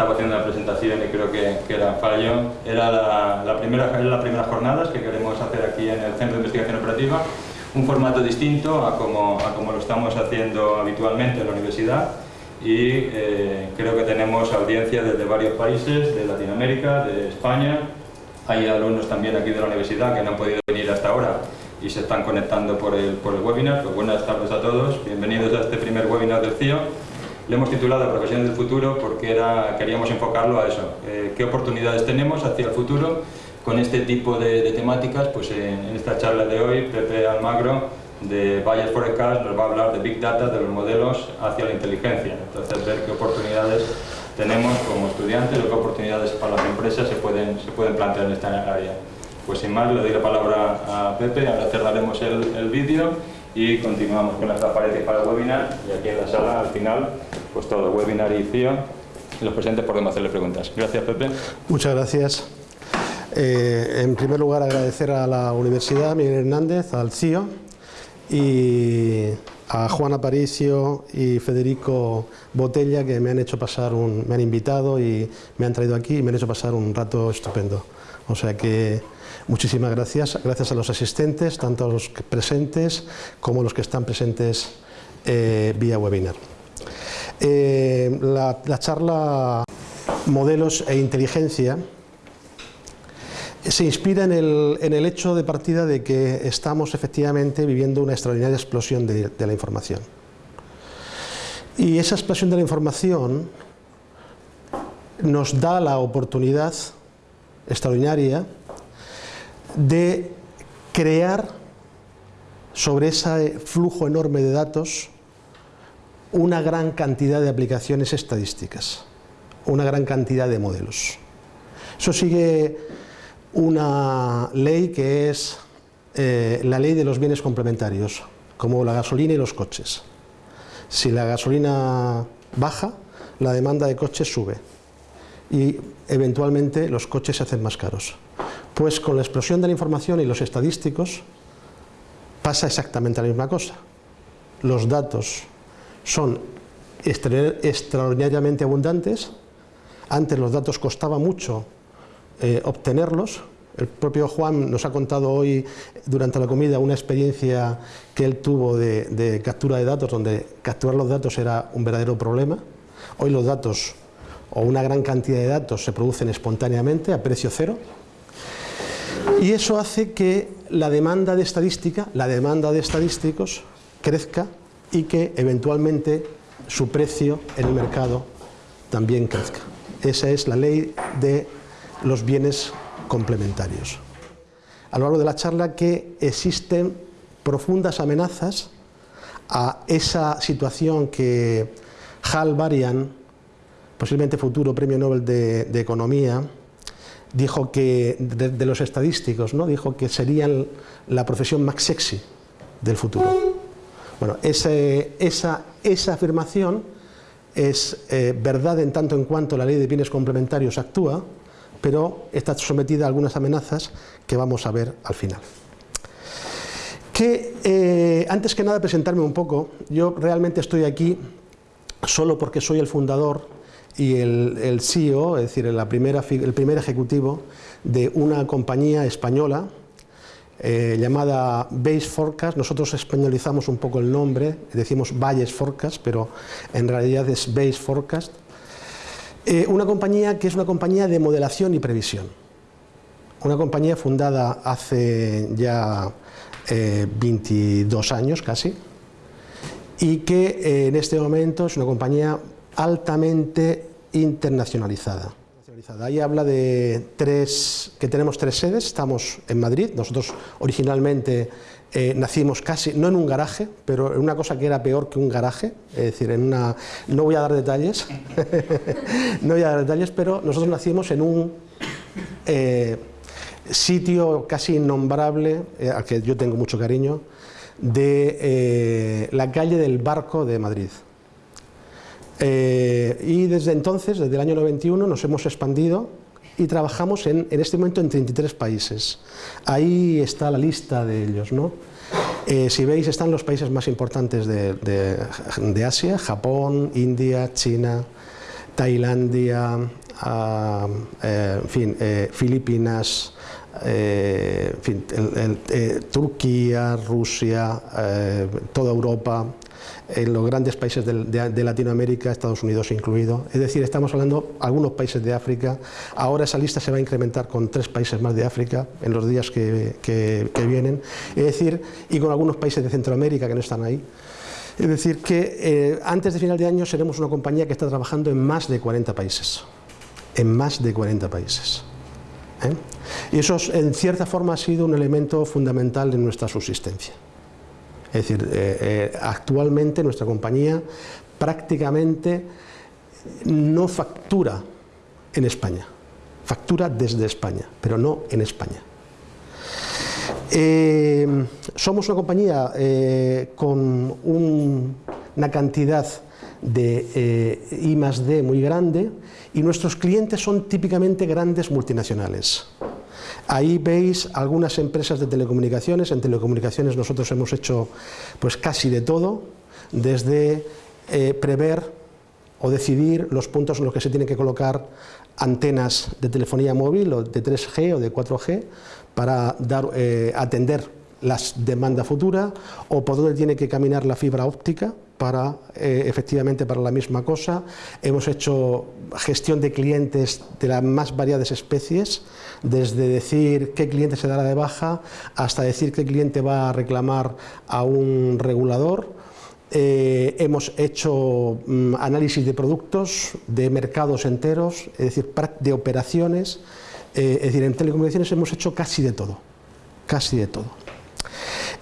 Estaba haciendo una presentación y creo que, que era fallo. Era la, la primera, era las primeras jornadas que queremos hacer aquí en el Centro de Investigación Operativa. Un formato distinto a como, a como lo estamos haciendo habitualmente en la universidad y eh, creo que tenemos audiencia desde varios países, de Latinoamérica, de España. Hay alumnos también aquí de la universidad que no han podido venir hasta ahora y se están conectando por el, por el webinar. Pues buenas tardes a todos, bienvenidos a este primer webinar del CIO. Le hemos titulado Profesiones del Futuro porque era, queríamos enfocarlo a eso, eh, qué oportunidades tenemos hacia el futuro con este tipo de, de temáticas. Pues en, en, esta charla de hoy, Pepe Almagro de Bayer Forecast nos va a hablar de Big Data, de los modelos hacia la inteligencia. Entonces, ver qué oportunidades tenemos como estudiantes o qué oportunidades para las empresas se pueden, se pueden plantear en esta área. Pues sin más, le doy la palabra a Pepe, ahora cerraremos el, el vídeo y continuamos con las transparencias para el webinar y aquí en la sala, al final, pues todo, webinar y CIO, los presentes podemos hacerle preguntas. Gracias, Pepe. Muchas gracias. Eh, en primer lugar, agradecer a la Universidad Miguel Hernández, al CIO y a Juan Aparicio y Federico Botella que me han hecho pasar un, me han invitado y me han traído aquí y me han hecho pasar un rato estupendo. O sea que muchísimas gracias, gracias a los asistentes, tanto a los presentes como a los que están presentes eh, vía webinar. Eh, la, la charla Modelos e Inteligencia se inspira en el, hecho de partida de que estamos efectivamente viviendo una extraordinaria explosión de, la información. Y esa explosión de la información nos da la oportunidad extraordinaria de crear sobre ese flujo enorme de datos una gran cantidad de aplicaciones estadísticas, una gran cantidad de modelos. Eso sigue una ley que es eh, la ley de los bienes complementarios, como la gasolina y los coches. Si la gasolina baja, la demanda de coches sube y eventualmente los coches se hacen más caros. Pues con la explosión de la información y los estadísticos pasa exactamente la misma cosa. Los datos son extraordinariamente abundantes, antes los datos costaba mucho eh, obtenerlos. El propio Juan nos ha contado hoy durante la comida una experiencia que él tuvo de, de, captura de datos, donde capturar los datos era un verdadero problema. Hoy los datos, o una gran cantidad de datos, se producen espontáneamente a precio cero. Y eso hace que la demanda de estadística, la demanda de estadísticos, crezca y que eventualmente su precio en el mercado también crezca. Esa es la ley de los bienes complementarios. A lo largo de la charla que existen profundas amenazas a esa situación que Hal Varian, posiblemente futuro premio Nobel de, de Economía, dijo que, de, los estadísticos, ¿no? dijo que serían la profesión más sexy del futuro. Bueno, ese, esa, esa afirmación es eh, verdad en tanto en cuanto la ley de bienes complementarios actúa, pero está sometida a algunas amenazas que vamos a ver al final. Que, eh, antes que nada presentarme un poco, yo realmente estoy aquí solo porque soy el fundador y el, CEO, es decir, el primer ejecutivo de una compañía española eh, llamada Base Forecast, nosotros españolizamos un poco el nombre, decimos Valles Forecast, pero en realidad es Base Forecast, eh, una compañía que es una compañía de modelación y previsión. Una compañía fundada hace ya eh, 22 años casi y que eh, en este momento es una compañía altamente internacionalizada. Ahí habla de tres, que tenemos tres sedes, estamos en Madrid, nosotros originalmente eh, nacimos casi, no en un garaje, pero en una cosa que era peor que un garaje, es decir, en una, no voy a dar detalles, no voy a dar detalles, pero nosotros nacimos en un eh, sitio casi innombrable, eh, al que yo tengo mucho cariño, de la calle del Barco de Madrid. Eh, y desde entonces, desde el año 91, nos hemos expandido y trabajamos en, en, este momento en 33 países. Ahí está la lista de ellos. ¿no? Eh, si veis, están los países más importantes de, Asia, Japón, India, China, Tailandia, ah, en fin, Filipinas, eh, eh, Turquía, Rusia, eh, toda Europa, en los grandes países de, Latinoamérica, Estados Unidos incluido. Es decir, estamos hablando de algunos países de África. Ahora esa lista se va a incrementar con tres países más de África en los días que, vienen. Es decir, y con algunos países de Centroamérica que no están ahí. Es decir, que antes de final de año seremos una compañía que está trabajando en más de 40 países. En más de 40 países. ¿eh? Y eso en cierta forma ha sido un elemento fundamental en nuestra subsistencia. Es decir, eh, eh, actualmente nuestra compañía prácticamente no factura en España, factura desde España, pero no en España. somos una compañía con una cantidad de I más D muy grande y nuestros clientes son típicamente grandes multinacionales. Ahí veis algunas empresas de telecomunicaciones, en telecomunicaciones nosotros hemos hecho pues casi de todo, desde eh, prever o decidir los puntos en los que se tienen que colocar antenas de telefonía móvil o de 3G o de 4G para eh, atender las demandas futuras o por dónde tiene que caminar la fibra óptica para eh, efectivamente para la misma cosa. Hemos hecho gestión de clientes de las más variadas especies, desde decir qué cliente se dará de baja hasta decir qué cliente va a reclamar a un regulador. Eh, hemos hecho mm, análisis de productos, de mercados enteros, es decir, de operaciones. Eh, es decir, en telecomunicaciones hemos hecho casi de todo, casi de todo.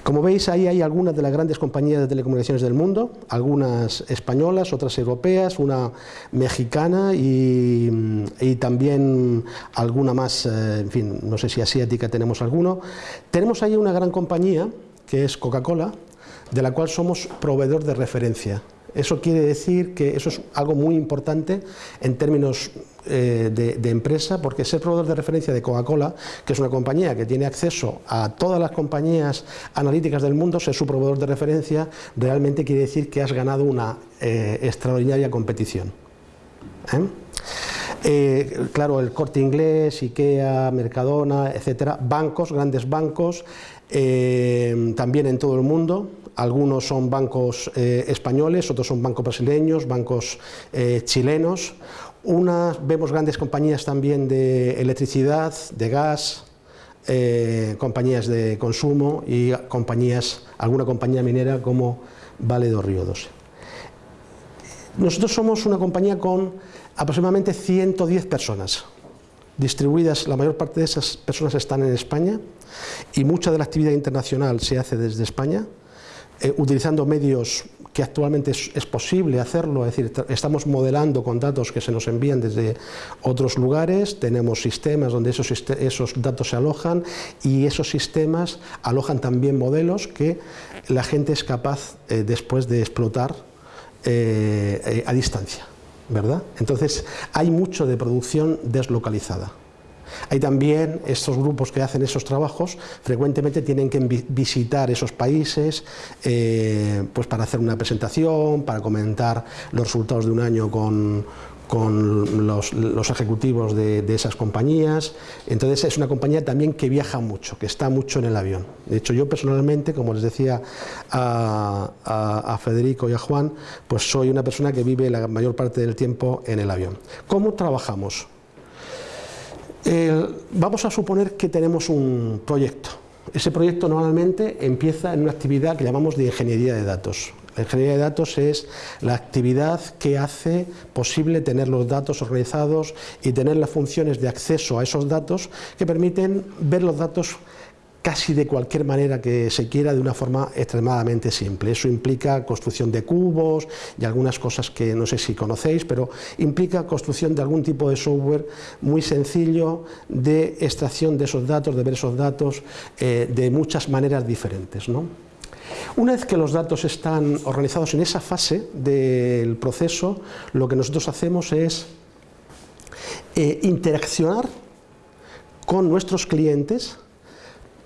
Como veis, ahí hay algunas de las grandes compañías de telecomunicaciones del mundo, algunas españolas, otras europeas, una mexicana y, también alguna más, eh, en fin, no sé si asiática tenemos alguno. Tenemos ahí una gran compañía, que es Coca-Cola, de la cual somos proveedor de referencia. Eso quiere decir que eso es algo muy importante en términos eh, de, empresa, porque ser proveedor de referencia de Coca-Cola, que es una compañía que tiene acceso a todas las compañías analíticas del mundo, ser su proveedor de referencia, realmente quiere decir que has ganado una eh, extraordinaria competición. ¿eh? claro, el corte inglés, IKEA, Mercadona, etcétera, bancos, grandes bancos, también en todo el mundo, algunos son bancos españoles, otros son bancos brasileños, bancos chilenos, vemos grandes compañías también de electricidad, de gas, eh, compañías de consumo y compañías, alguna compañía minera como Vale do Río 12. Nosotros somos una compañía con aproximadamente 110 personas, distribuidas, la mayor parte de esas personas están en España y mucha de la actividad internacional se hace desde España, eh, utilizando medios que actualmente es, posible hacerlo, es decir, estamos modelando con datos que se nos envían desde otros lugares, tenemos sistemas donde esos, datos se alojan y esos sistemas alojan también modelos que la gente es capaz eh, después de explotar eh, eh, a distancia, ¿verdad? Entonces hay mucho de producción deslocalizada. Hay también estos grupos que hacen esos trabajos, frecuentemente tienen que visitar esos países eh, pues para hacer una presentación, para comentar los resultados de un año con, los, ejecutivos de, esas compañías. Entonces es una compañía también que viaja mucho, que está mucho en el avión. De hecho yo personalmente, como les decía a, a, Federico y a Juan, pues soy una persona que vive la mayor parte del tiempo en el avión. ¿Cómo trabajamos? Vamos a suponer que tenemos un proyecto. Ese proyecto normalmente empieza en una actividad que llamamos de ingeniería de datos. La ingeniería de datos es la actividad que hace posible tener los datos organizados y tener las funciones de acceso a esos datos que permiten ver los datos casi de cualquier manera que se quiera de una forma extremadamente simple. Eso implica construcción de cubos y algunas cosas que no sé si conocéis, pero implica construcción de algún tipo de software muy sencillo de extracción de esos datos, de ver esos datos eh, de muchas maneras diferentes. Una vez que los datos están organizados en esa fase del proceso, lo que nosotros hacemos es eh, interaccionar con nuestros clientes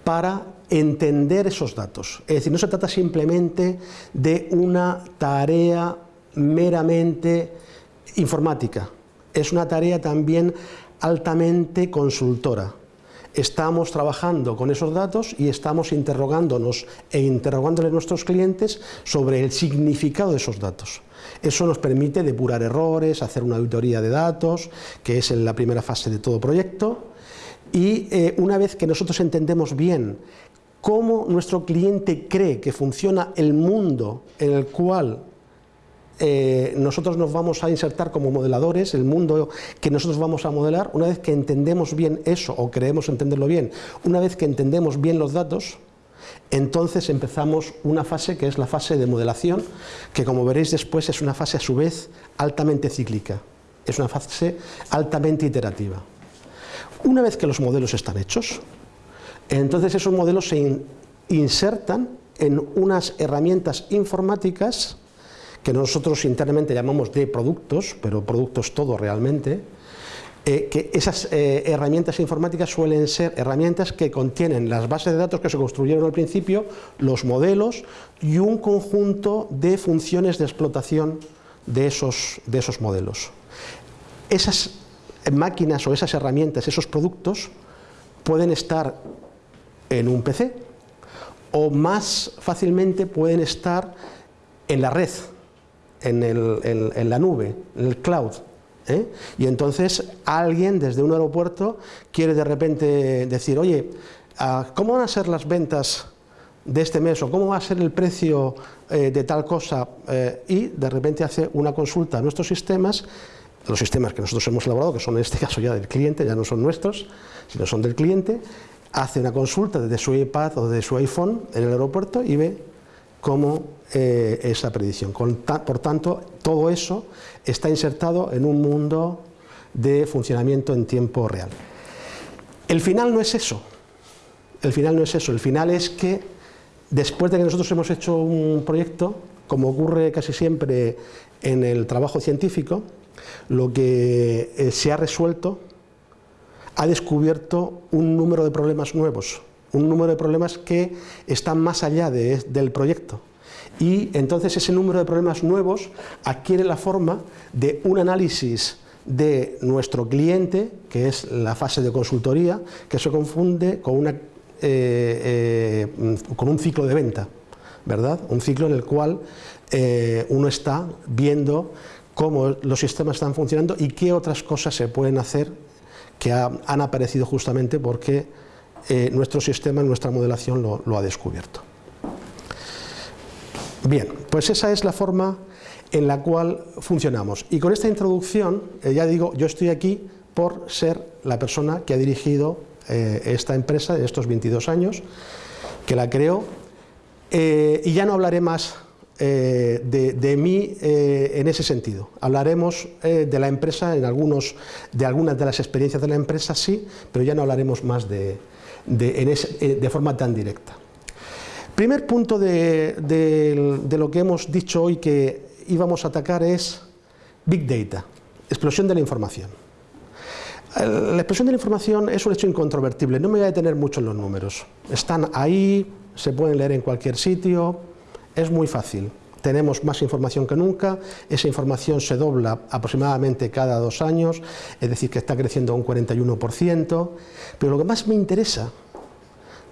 para entender esos datos. Es decir, no se trata simplemente de una tarea meramente informática, es una tarea también altamente consultora. Estamos trabajando con esos datos y estamos interrogándonos e interrogándole a nuestros clientes sobre el significado de esos datos. Eso nos permite depurar errores, hacer una auditoría de datos, que es en la primera fase de todo proyecto, y eh, una vez que nosotros entendemos bien cómo nuestro cliente cree que funciona el mundo en el cual eh, nosotros nos vamos a insertar como modeladores, el mundo que nosotros vamos a modelar, una vez que entendemos bien eso, o creemos entenderlo bien, una vez que entendemos bien los datos, entonces empezamos una fase que es la fase de modelación, que como veréis después es una fase a su vez altamente cíclica, es una fase altamente iterativa. Una vez que los modelos están hechos, entonces esos modelos se insertan en unas herramientas informáticas que nosotros internamente llamamos de productos, pero productos todo realmente, eh, que esas eh, herramientas informáticas suelen ser herramientas que contienen las bases de datos que se construyeron al principio, los modelos y un conjunto de funciones de explotación de esos, de esos modelos. Esas máquinas o esas herramientas, esos productos, pueden estar en un PC o más fácilmente pueden estar en la red, en, la nube, en el cloud. ¿eh? Y entonces alguien desde un aeropuerto quiere de repente decir, oye, ah, ¿cómo van a ser las ventas de este mes o cómo va a ser el precio eh, de tal cosa? Eh, y de repente hace una consulta a nuestros sistemas, los sistemas que nosotros hemos elaborado, que son en este caso ya del cliente, ya no son nuestros, sino son del cliente, hace una consulta desde su iPad o de su iPhone en el aeropuerto y ve cómo eh, es la predicción. por tanto, todo eso está insertado en un mundo de funcionamiento en tiempo real. El final no es eso, el final no es eso, el final es que después de que nosotros hemos hecho un proyecto, como ocurre casi siempre en el trabajo científico, lo que eh, se ha resuelto ha descubierto un número de problemas nuevos, un número de problemas que están más allá del proyecto. Y entonces ese número de problemas nuevos adquiere la forma de un análisis de nuestro cliente, que es la fase de consultoría, que se confunde con, una, eh, eh, con un ciclo de venta, ¿verdad? Un ciclo en el cual uno está viendo cómo los sistemas están funcionando y qué otras cosas se pueden hacer que han aparecido justamente porque eh, nuestro sistema, nuestra modelación lo, ha descubierto. Bien, pues esa es la forma en la cual funcionamos. Y con esta introducción, eh, ya digo, yo estoy aquí por ser la persona que ha dirigido eh, esta empresa en estos 22 años, que la creó, y ya no hablaré más de, mí en ese sentido. Hablaremos de la empresa, en algunos, de algunas de las experiencias de la empresa sí, pero ya no hablaremos más de, eh, de, forma tan directa. Primer punto de, lo que hemos dicho hoy que íbamos a atacar es Big Data, explosión de la información. La explosión de la información es un hecho incontrovertible, no me voy a detener mucho en los números. Están ahí, se pueden leer en cualquier sitio, es muy fácil. Tenemos más información que nunca, esa información se dobla aproximadamente cada dos años, es decir, que está creciendo un 41%, pero lo que más me interesa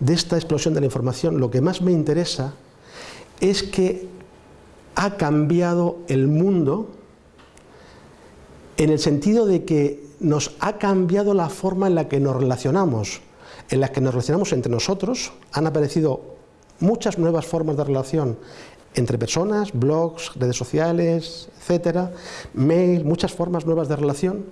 de esta explosión de la información, lo que más me interesa es que ha cambiado el mundo en el sentido de que nos ha cambiado la forma en la que nos relacionamos, en la que nos relacionamos entre nosotros, han aparecido muchas nuevas formas de relación entre personas, blogs, redes sociales, etcétera, mail, muchas formas nuevas de relación.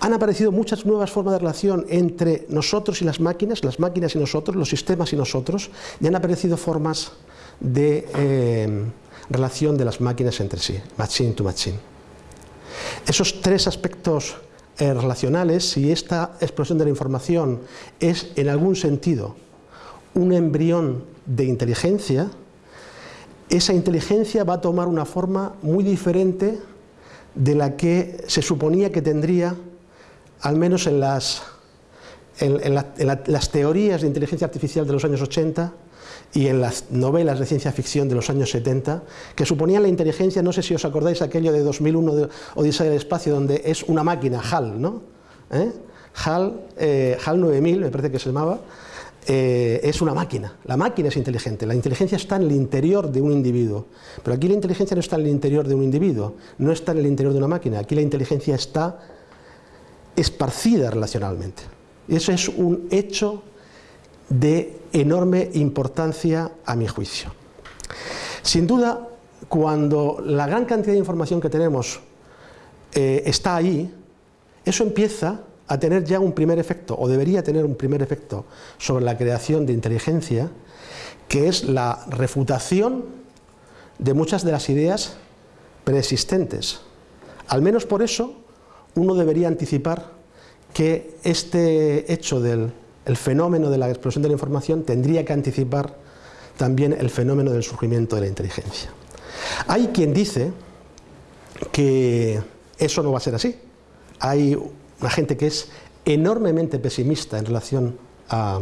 Han aparecido muchas nuevas formas de relación entre nosotros y las máquinas, las máquinas y nosotros, los sistemas y nosotros, y han aparecido formas de eh, relación de las máquinas entre sí, machine to machine. Esos tres aspectos eh, relacionales, si esta explosión de la información es en algún sentido un embrión de inteligencia, esa inteligencia va a tomar una forma muy diferente de la que se suponía que tendría, al menos en las en, las teorías de inteligencia artificial de los años 80 y en las novelas de ciencia ficción de los años 70, que suponían la inteligencia, no sé si os acordáis aquello de 2001 de Odisea del Espacio, donde es una máquina, HAL, ¿no? ¿Eh? HAL, eh, HAL 9000, me parece que se llamaba, eh, es una máquina. La máquina es inteligente, la inteligencia está en el interior de un individuo. Pero aquí la inteligencia no está en el interior de un individuo, no está en el interior de una máquina, aquí la inteligencia está esparcida relacionalmente. Eso es un hecho de enorme importancia a mi juicio. Sin duda, cuando la gran cantidad de información que tenemos eh, está ahí, eso empieza a tener ya un primer efecto, o debería tener un primer efecto, sobre la creación de inteligencia, que es la refutación de muchas de las ideas preexistentes. Al menos por eso uno debería anticipar que este hecho del fenómeno de la explosión de la información tendría que anticipar también el fenómeno del surgimiento de la inteligencia. Hay quien dice que eso no va a ser así. Hay una gente que es enormemente pesimista en relación a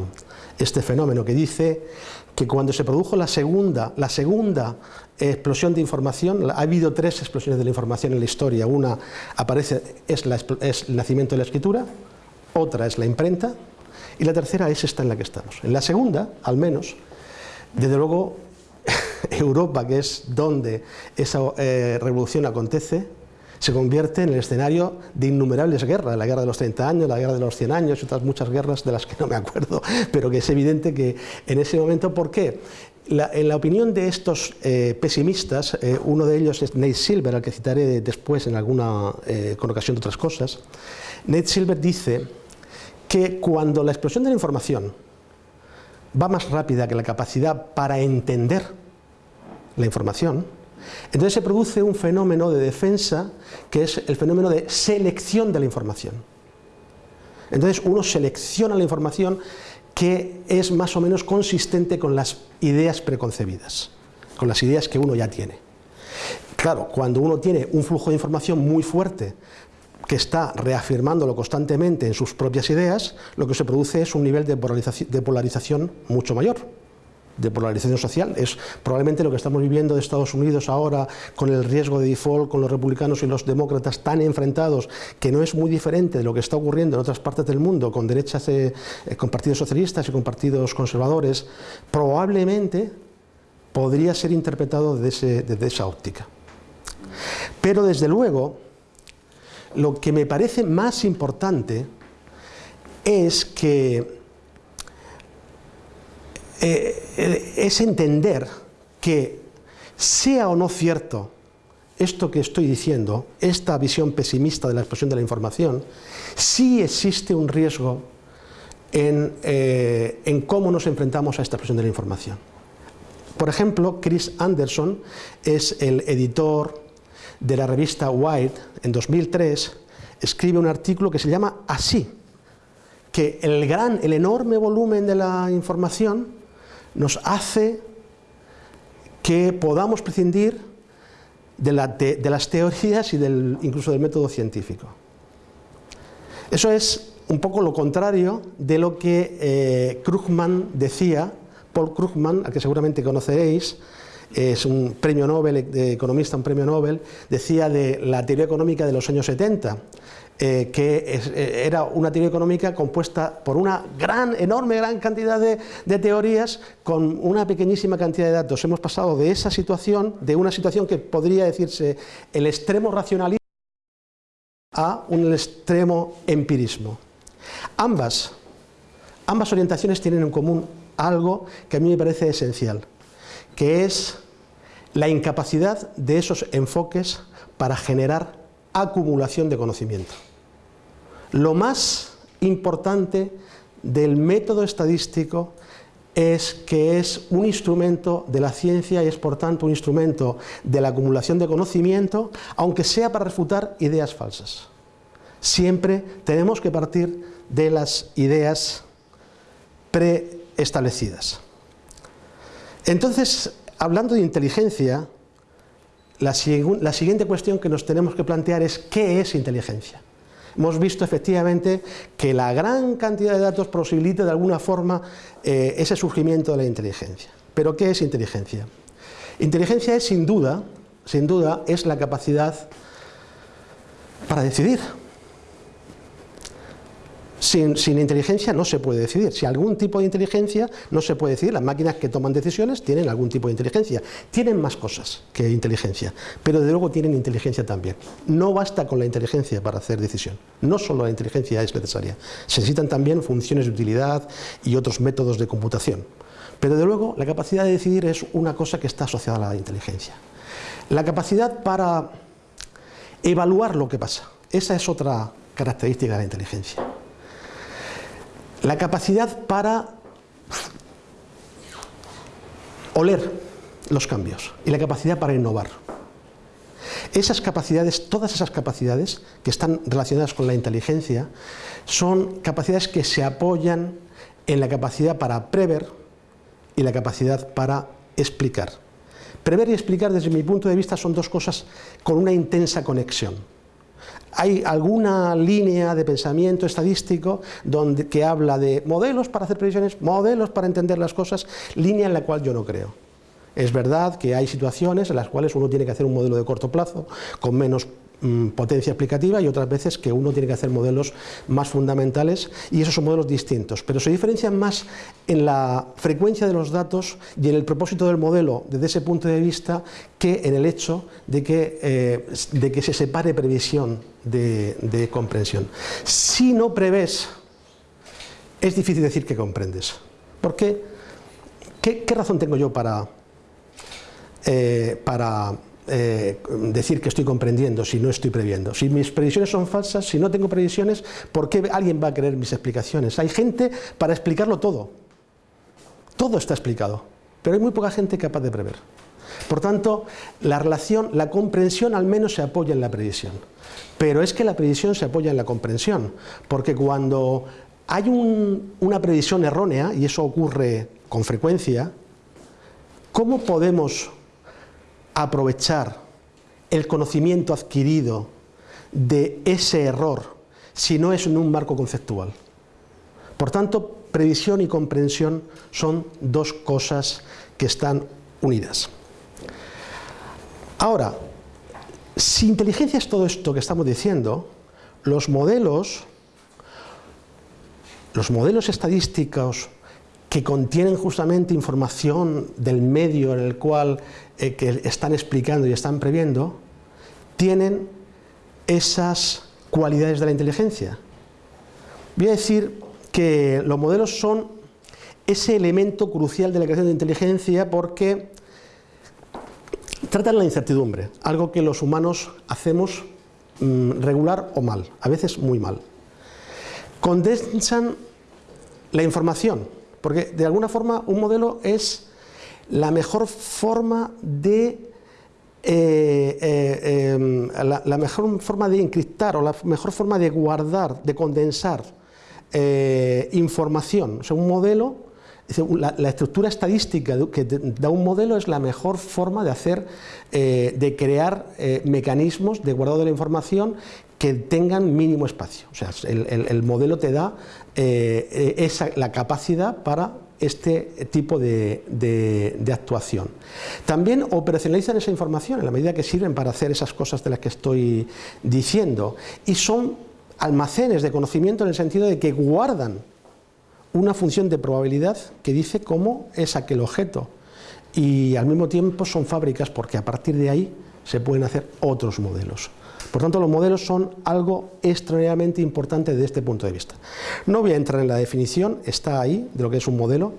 este fenómeno, que dice que cuando se produjo la segunda, la segunda explosión de información, ha habido tres explosiones de la información en la historia, una aparece, es, el nacimiento de la escritura, otra es la imprenta y la tercera es esta en la que estamos. En la segunda, al menos, desde luego, Europa, que es donde esa eh, revolución acontece, se convierte en el escenario de innumerables guerras, la guerra de los 30 años, la guerra de los 100 años y otras muchas guerras de las que no me acuerdo, pero que es evidente que en ese momento, ¿por qué? en la opinión de estos eh, pesimistas, eh, uno de ellos es Nate Silver, al que citaré después en alguna, con ocasión de otras cosas, Nate Silver dice que cuando la explosión de la información va más rápida que la capacidad para entender la información, entonces se produce un fenómeno de defensa que es el fenómeno de selección de la información. Entonces uno selecciona la información que es más o menos consistente con las ideas preconcebidas, con las ideas que uno ya tiene. Claro, cuando uno tiene un flujo de información muy fuerte, que está reafirmándolo constantemente en sus propias ideas, lo que se produce es un nivel de polarización, mucho mayor de polarización social. Es probablemente lo que estamos viviendo de Estados Unidos ahora con el riesgo de default, con los republicanos y los demócratas tan enfrentados, que no es muy diferente de lo que está ocurriendo en otras partes del mundo con derechas, eh, con partidos socialistas y con partidos conservadores, probablemente podría ser interpretado desde, desde esa óptica. Pero desde luego, lo que me parece más importante es que eh, es entender que sea o no cierto esto que estoy diciendo, esta visión pesimista de la expresión de la información, sí existe un riesgo en, eh, cómo nos enfrentamos a esta expresión de la información. Por ejemplo, Chris Anderson es el editor de la revista Wired, en 2003, escribe un artículo que se llama Así, que el gran, el enorme volumen de la información nos hace que podamos prescindir de, las teorías y del, incluso del método científico. Eso es un poco lo contrario de lo que eh, Krugman decía, Paul Krugman, al que seguramente conoceréis, es un premio Nobel, de economista, un premio Nobel, decía de la teoría económica de los años 70, eh, que eh, era una teoría económica compuesta por una gran, enorme, gran cantidad de, de, teorías con una pequeñísima cantidad de datos. Hemos pasado de esa situación, de una situación que podría decirse el extremo racionalismo, a un extremo empirismo. Ambas, ambas orientaciones tienen en común algo que a mí me parece esencial, que es la incapacidad de esos enfoques para generar acumulación de conocimiento. Lo más importante del método estadístico es que es un instrumento de la ciencia y es por tanto un instrumento de la acumulación de conocimiento, aunque sea para refutar ideas falsas. Siempre tenemos que partir de las ideas preestablecidas. Entonces, hablando de inteligencia, la, siguiente cuestión que nos tenemos que plantear es ¿qué es inteligencia? Hemos visto efectivamente que la gran cantidad de datos posibilita de alguna forma eh, ese surgimiento de la inteligencia. ¿Pero qué es inteligencia? Inteligencia es sin duda, sin duda, es la capacidad para decidir. Sin, inteligencia no se puede decidir. Si algún tipo de inteligencia no se puede decidir. Las máquinas que toman decisiones tienen algún tipo de inteligencia. Tienen más cosas que inteligencia, pero de luego tienen inteligencia también. No basta con la inteligencia para hacer decisión. No solo la inteligencia es necesaria. Se necesitan también funciones de utilidad y otros métodos de computación. Pero de luego la capacidad de decidir es una cosa que está asociada a la inteligencia. La capacidad para evaluar lo que pasa. Esa es otra característica de la inteligencia. La capacidad para oler los cambios y la capacidad para innovar. Esas capacidades, todas esas capacidades que están relacionadas con la inteligencia, son capacidades que se apoyan en la capacidad para prever y la capacidad para explicar. Prever y explicar desde mi punto de vista son dos cosas con una intensa conexión. Hay alguna línea de pensamiento estadístico donde, que habla de modelos para hacer previsiones, modelos para entender las cosas, línea en la cual yo no creo. Es verdad que hay situaciones en las cuales uno tiene que hacer un modelo de corto plazo con menos potencia explicativa y otras veces que uno tiene que hacer modelos más fundamentales y esos son modelos distintos, pero se diferencian más en la frecuencia de los datos y en el propósito del modelo desde ese punto de vista que en el hecho de que, eh, de que se separe previsión de, comprensión. Si no prevés, es difícil decir que comprendes. ¿Por qué? ¿Qué, razón tengo yo para, eh, para eh, decir que estoy comprendiendo si no estoy previendo. Si mis previsiones son falsas, si no tengo previsiones, ¿por qué alguien va a creer mis explicaciones? Hay gente para explicarlo todo. Todo está explicado, pero hay muy poca gente capaz de prever. Por tanto, la relación, la comprensión al menos se apoya en la previsión. Pero es que la previsión se apoya en la comprensión, porque cuando hay una previsión errónea, y eso ocurre con frecuencia, ¿cómo podemos aprovechar el conocimiento adquirido de ese error si no es en un marco conceptual. Por tanto, previsión y comprensión son dos cosas que están unidas. Ahora, si inteligencia es todo esto que estamos diciendo, los modelos, los modelos estadísticos que contienen justamente información del medio en el cual eh, que están explicando y están previendo, tienen esas cualidades de la inteligencia. Voy a decir que los modelos son ese elemento crucial de la creación de inteligencia porque tratan la incertidumbre, algo que los humanos hacemos mm, regular o mal, a veces muy mal. Condensan la información, porque de alguna forma un modelo es la mejor forma de eh, eh, em, la, mejor forma de encriptar o la mejor forma de guardar, de condensar eh, información. O sea, un modelo, la, estructura estadística que da un modelo es la mejor forma de hacer, de crear mecanismos de guardado de la información que tengan mínimo espacio. O sea, el, modelo te da esa, la capacidad para este tipo de, actuación. También operacionalizan esa información en la medida que sirven para hacer esas cosas de las que estoy diciendo y son almacenes de conocimiento en el sentido de que guardan una función de probabilidad que dice cómo es aquel objeto y al mismo tiempo son fábricas porque a partir de ahí se pueden hacer otros modelos. Por tanto, los modelos son algo extraordinariamente importante desde este punto de vista. No voy a entrar en la definición, está ahí, de lo que es un modelo.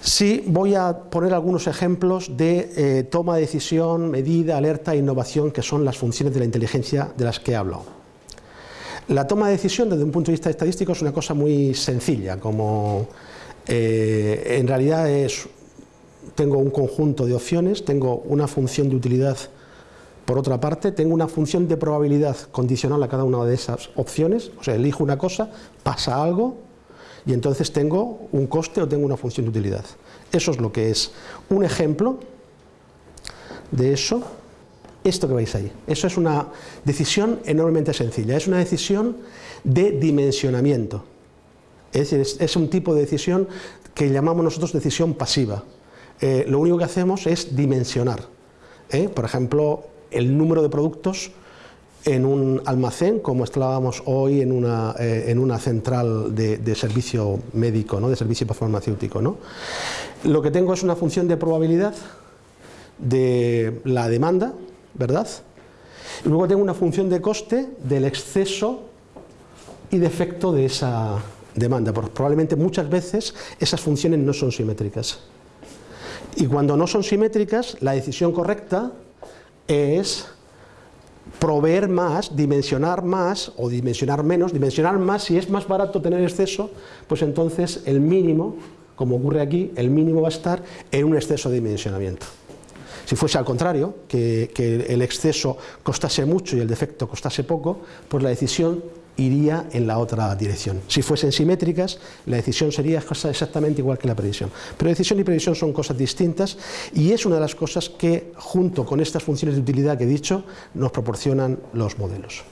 Sí voy a poner algunos ejemplos de eh, toma de decisión, medida, alerta e innovación, que son las funciones de la inteligencia de las que he hablado. La toma de decisión desde un punto de vista estadístico es una cosa muy sencilla, como eh, en realidad es, tengo un conjunto de opciones, tengo una función de utilidad por otra parte, tengo una función de probabilidad condicional a cada una de esas opciones, o sea, elijo una cosa, pasa algo, y entonces tengo un coste o tengo una función de utilidad. Eso es lo que es un ejemplo de eso. Esto que veis ahí. Eso es una decisión enormemente sencilla. Es una decisión de dimensionamiento. Es un tipo de decisión que llamamos nosotros decisión pasiva. Eh, lo único que hacemos es dimensionar. ¿eh? Por ejemplo, el número de productos en un almacén, como estábamos hoy en una, eh, en una central de, servicio médico, ¿no? de servicio farmacéutico. ¿no? Lo que tengo es una función de probabilidad de la demanda, ¿verdad? Y luego tengo una función de coste del exceso y defecto de esa demanda, porque probablemente muchas veces esas funciones no son simétricas. Y cuando no son simétricas, la decisión correcta es proveer más, dimensionar más o dimensionar menos, dimensionar más, si es más barato tener exceso, pues entonces el mínimo, como ocurre aquí, el mínimo va a estar en un exceso de dimensionamiento. Si fuese al contrario, que, el exceso costase mucho y el defecto costase poco, pues la decisión iría en la otra dirección. Si fuesen simétricas, la decisión sería exactamente igual que la previsión. Pero decisión y previsión son cosas distintas y es una de las cosas que, junto con estas funciones de utilidad que he dicho, nos proporcionan los modelos.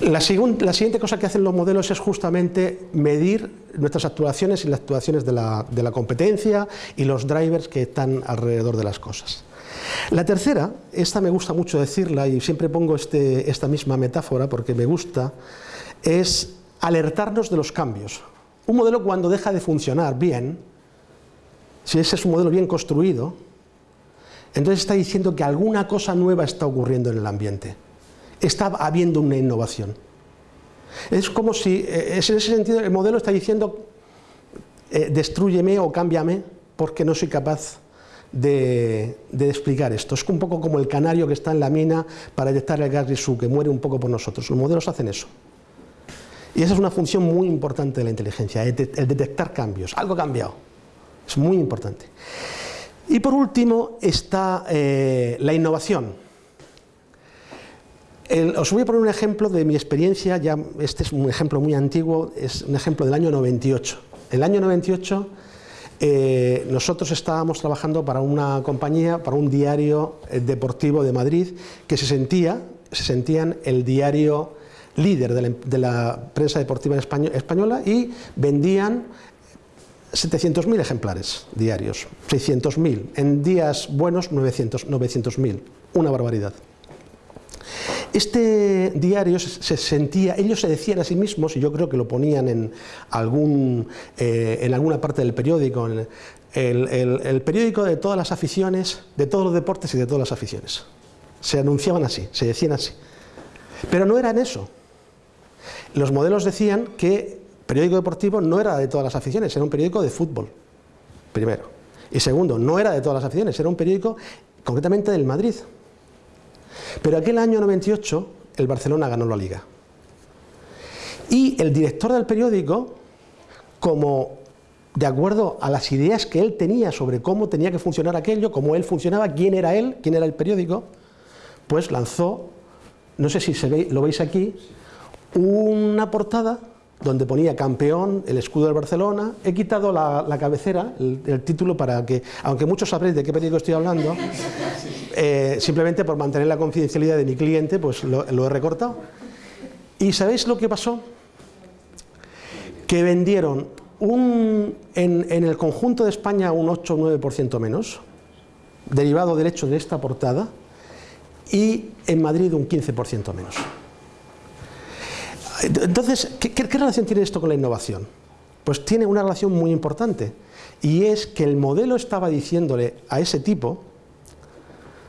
La, siguiente cosa que hacen los modelos es justamente medir nuestras actuaciones y las actuaciones de la, de la competencia y los drivers que están alrededor de las cosas. La tercera, esta me gusta mucho decirla y siempre pongo este, esta misma metáfora porque me gusta, es alertarnos de los cambios. Un modelo cuando deja de funcionar bien, si ese es un modelo bien construido, entonces está diciendo que alguna cosa nueva está ocurriendo en el ambiente. Está habiendo una innovación. Es como si, eh, en ese sentido, el modelo está diciendo, eh, destruyeme o cámbiame porque no soy capaz de, explicar esto. Es un poco como el canario que está en la mina para detectar el gas grisú, que muere un poco por nosotros. Los modelos hacen eso. Y esa es una función muy importante de la inteligencia, el, detectar cambios. Algo ha cambiado. Es muy importante. Y por último está eh, la innovación. os voy a poner un ejemplo de mi experiencia, ya este es un ejemplo muy antiguo, es un ejemplo del año 98. El año 98 eh, nosotros estábamos trabajando para una compañía, para un diario eh, deportivo de Madrid, que se sentía, se sentían el diario líder de la, prensa deportiva española y vendían 700.000 ejemplares diarios, 600.000, en días buenos 900.000, una barbaridad. Este diario se sentía, ellos se decían a sí mismos, y yo creo que lo ponían en, algún, eh, en alguna parte del periódico, el, periódico de todas las aficiones, de todos los deportes y de todas las aficiones. Se anunciaban así, se decían así. Pero no eran eso. Los modelos decían que periódico deportivo no era de todas las aficiones, era un periódico de fútbol, primero. Y segundo, no era de todas las aficiones, era un periódico concretamente del Madrid. Pero aquel año 98 el Barcelona ganó la Liga. Y el director del periódico, como de acuerdo a las ideas que él tenía sobre cómo tenía que funcionar aquello, cómo él funcionaba, quién era él, quién era el periódico, pues lanzó, no sé si se lo veis aquí, una portada donde ponía campeón, el escudo del Barcelona. He quitado la, cabecera, el, título, para que, aunque muchos sabréis de qué periódico estoy hablando, eh, simplemente por mantener la confidencialidad de mi cliente, pues lo, he recortado. ¿Y sabéis lo que pasó? Que vendieron un, en, el conjunto de España un 8 o 9% menos, derivado del hecho de esta portada, y en Madrid un 15% menos. Entonces, ¿qué, ¿qué, relación tiene esto con la innovación? Pues tiene una relación muy importante, y es que el modelo estaba diciéndole a ese tipo,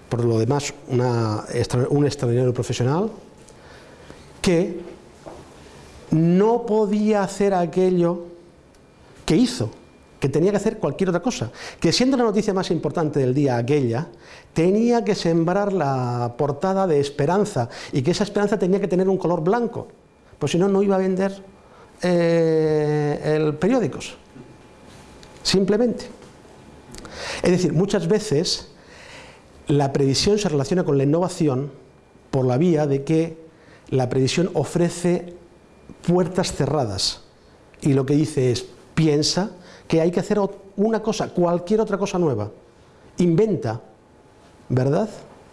por lo demás un extraordinario profesional, que no podía hacer aquello que hizo, que tenía que hacer cualquier otra cosa, que siendo la noticia más importante del día aquella, tenía que sembrar la portada de esperanza y que esa esperanza tenía que tener un color blanco, pues si no, no iba a vender eh, el periódicos, simplemente. Es decir, muchas veces la previsión se relaciona con la innovación por la vía de que la previsión ofrece puertas cerradas y lo que dice es, piensa que hay que hacer una cosa, cualquier otra cosa nueva, inventa, verdad.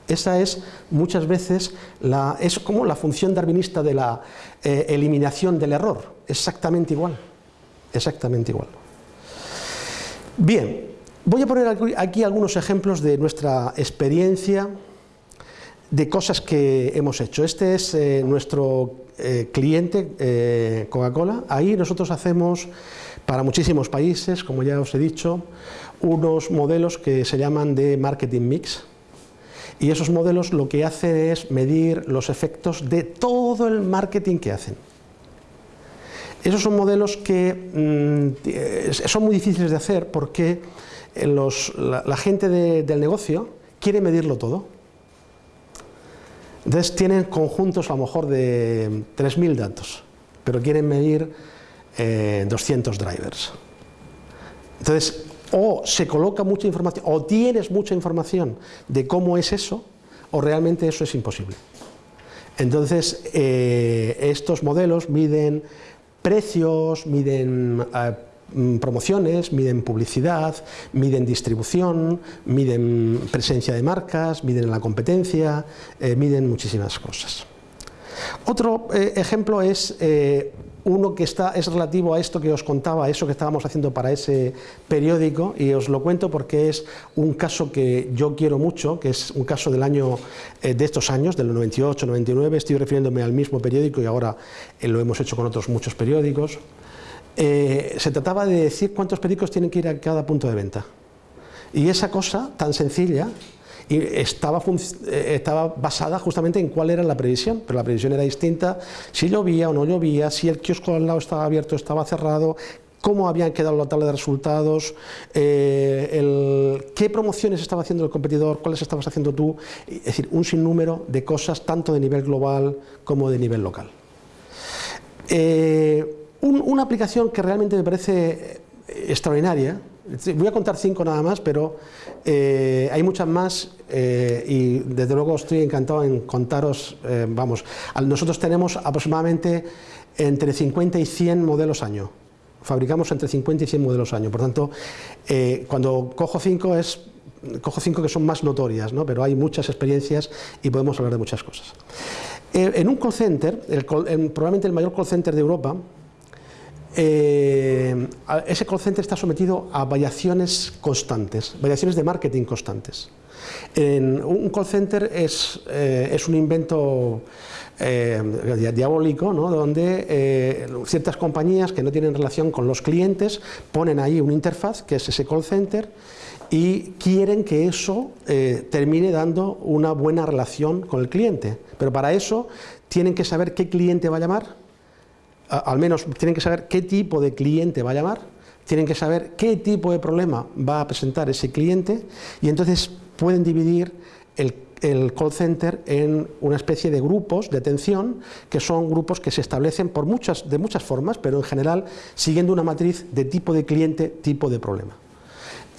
Esa es muchas veces la, es como la función darwinista de la eh, eliminación del error, exactamente igual, exactamente igual. Bien, voy a poner aquí algunos ejemplos de nuestra experiencia de cosas que hemos hecho. Este es eh, nuestro eh, cliente Coca-Cola. Ahí nosotros hacemos para muchísimos países, como ya os he dicho, unos modelos que se llaman de marketing mix, y esos modelos lo que hacen es medir los efectos de todo el marketing que hacen. Esos son modelos que mm, son muy difíciles de hacer porque la, gente del negocio quiere medirlo todo. Entonces tienen conjuntos a lo mejor de 3.000 datos, pero quieren medir 200 eh, drivers. Entonces, o se coloca mucha información, o tienes mucha información de cómo es eso, o realmente eso es imposible. Entonces, eh, estos modelos miden precios, miden eh, mm, promociones, miden publicidad, miden distribución, miden presencia de marcas, miden la competencia, eh, miden muchísimas cosas. Otro ejemplo es uno que está, es relativo a esto que os contaba, eso que estábamos haciendo para ese periódico, y os lo cuento porque es un caso que yo quiero mucho, que es un caso del año, eh, de estos años, del 98, 99, estoy refiriéndome al mismo periódico y ahora eh, lo hemos hecho con otros muchos periódicos. Eh, se trataba de decir cuántos periódicos tienen que ir a cada punto de venta. Y esa cosa tan sencilla y estaba, eh, estaba basada justamente en cuál era la previsión, pero la previsión era distinta, si llovía o no llovía, si el kiosco al lado estaba abierto o estaba cerrado, cómo habían quedado la tabla de resultados, eh, qué promociones estaba haciendo el competidor, cuáles estabas haciendo tú, es decir, un sinnúmero de cosas tanto de nivel global como de nivel local. Eh, una aplicación que realmente me parece extraordinaria, Voy a contar cinco nada más, pero eh, hay muchas más eh, y desde luego estoy encantado en contaros, eh, vamos, nosotros tenemos aproximadamente entre 50 y 100 modelos año, fabricamos entre 50 y 100 modelos año, por tanto, cuando cojo cinco es, cojo cinco que son más notorias, ¿no? pero hay muchas experiencias y podemos hablar de muchas cosas. en un call center, probablemente el mayor call center de Europa, eh, ese call center está sometido a variaciones constantes, variaciones de marketing constantes. En un call center es, eh, es un invento eh, diabólico, ¿no? donde ciertas compañías que no tienen relación con los clientes ponen ahí una interfaz, que es ese call center, y quieren que eso termine dando una buena relación con el cliente. Pero para eso tienen que saber qué cliente va a llamar, al menos tienen que saber qué tipo de cliente va a llamar, tienen que saber qué tipo de problema va a presentar ese cliente y entonces pueden dividir el, call center en una especie de grupos de atención que son grupos que se establecen por muchas, de muchas formas, pero en general siguiendo una matriz de tipo de cliente, tipo de problema.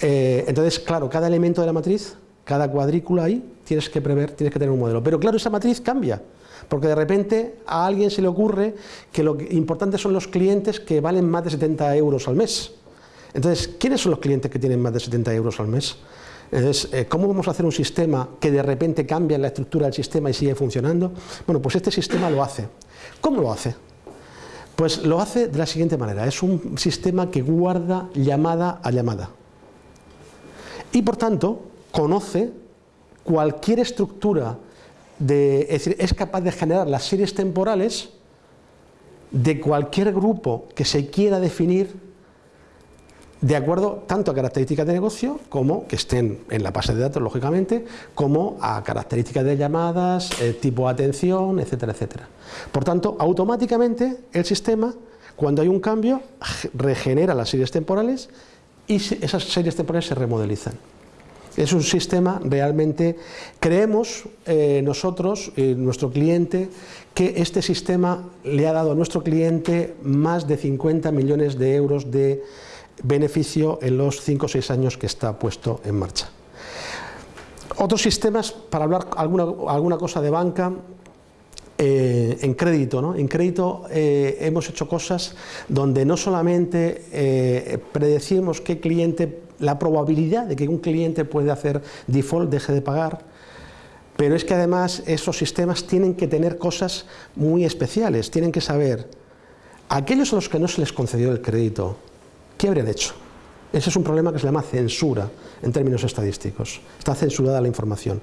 Eh, entonces, claro, cada elemento de la matriz, cada cuadrícula ahí, tienes que prever, tienes que tener un modelo. Pero claro, esa matriz cambia. Porque de repente a alguien se le ocurre que lo importante son los clientes que valen más de 70 euros al mes. Entonces, ¿quiénes son los clientes que tienen más de 70 euros al mes? Entonces, eh, ¿cómo vamos a hacer un sistema que de repente cambia la estructura del sistema y sigue funcionando? Bueno, pues este sistema lo hace. ¿Cómo lo hace? Pues lo hace de la siguiente manera. Es un sistema que guarda llamada a llamada. Y por tanto, conoce cualquier estructura es, decir, es capaz de generar las series temporales de cualquier grupo que se quiera definir de acuerdo tanto a características de negocio como que estén en la base de datos, lógicamente, como a características de llamadas, eh, tipo de atención, etcétera, etcétera. Por tanto, automáticamente el sistema, cuando hay un cambio, regenera las series temporales y esas series temporales se remodelizan. Es un sistema realmente, creemos eh, nosotros, eh, nuestro cliente, que este sistema le ha dado a nuestro cliente más de 50 millones de euros de beneficio en los 5 o 6 años que está puesto en marcha. Otros sistemas, para hablar alguna, alguna cosa de banca, eh, en crédito. ¿no? En crédito eh, hemos hecho cosas donde no solamente predecimos qué cliente, la probabilidad de que un cliente puede hacer default, deje de pagar, pero es que además esos sistemas tienen que tener cosas muy especiales, tienen que saber, aquellos a los que no se les concedió el crédito, ¿qué habrían hecho? Ese es un problema que se llama censura en términos estadísticos. Está censurada la información.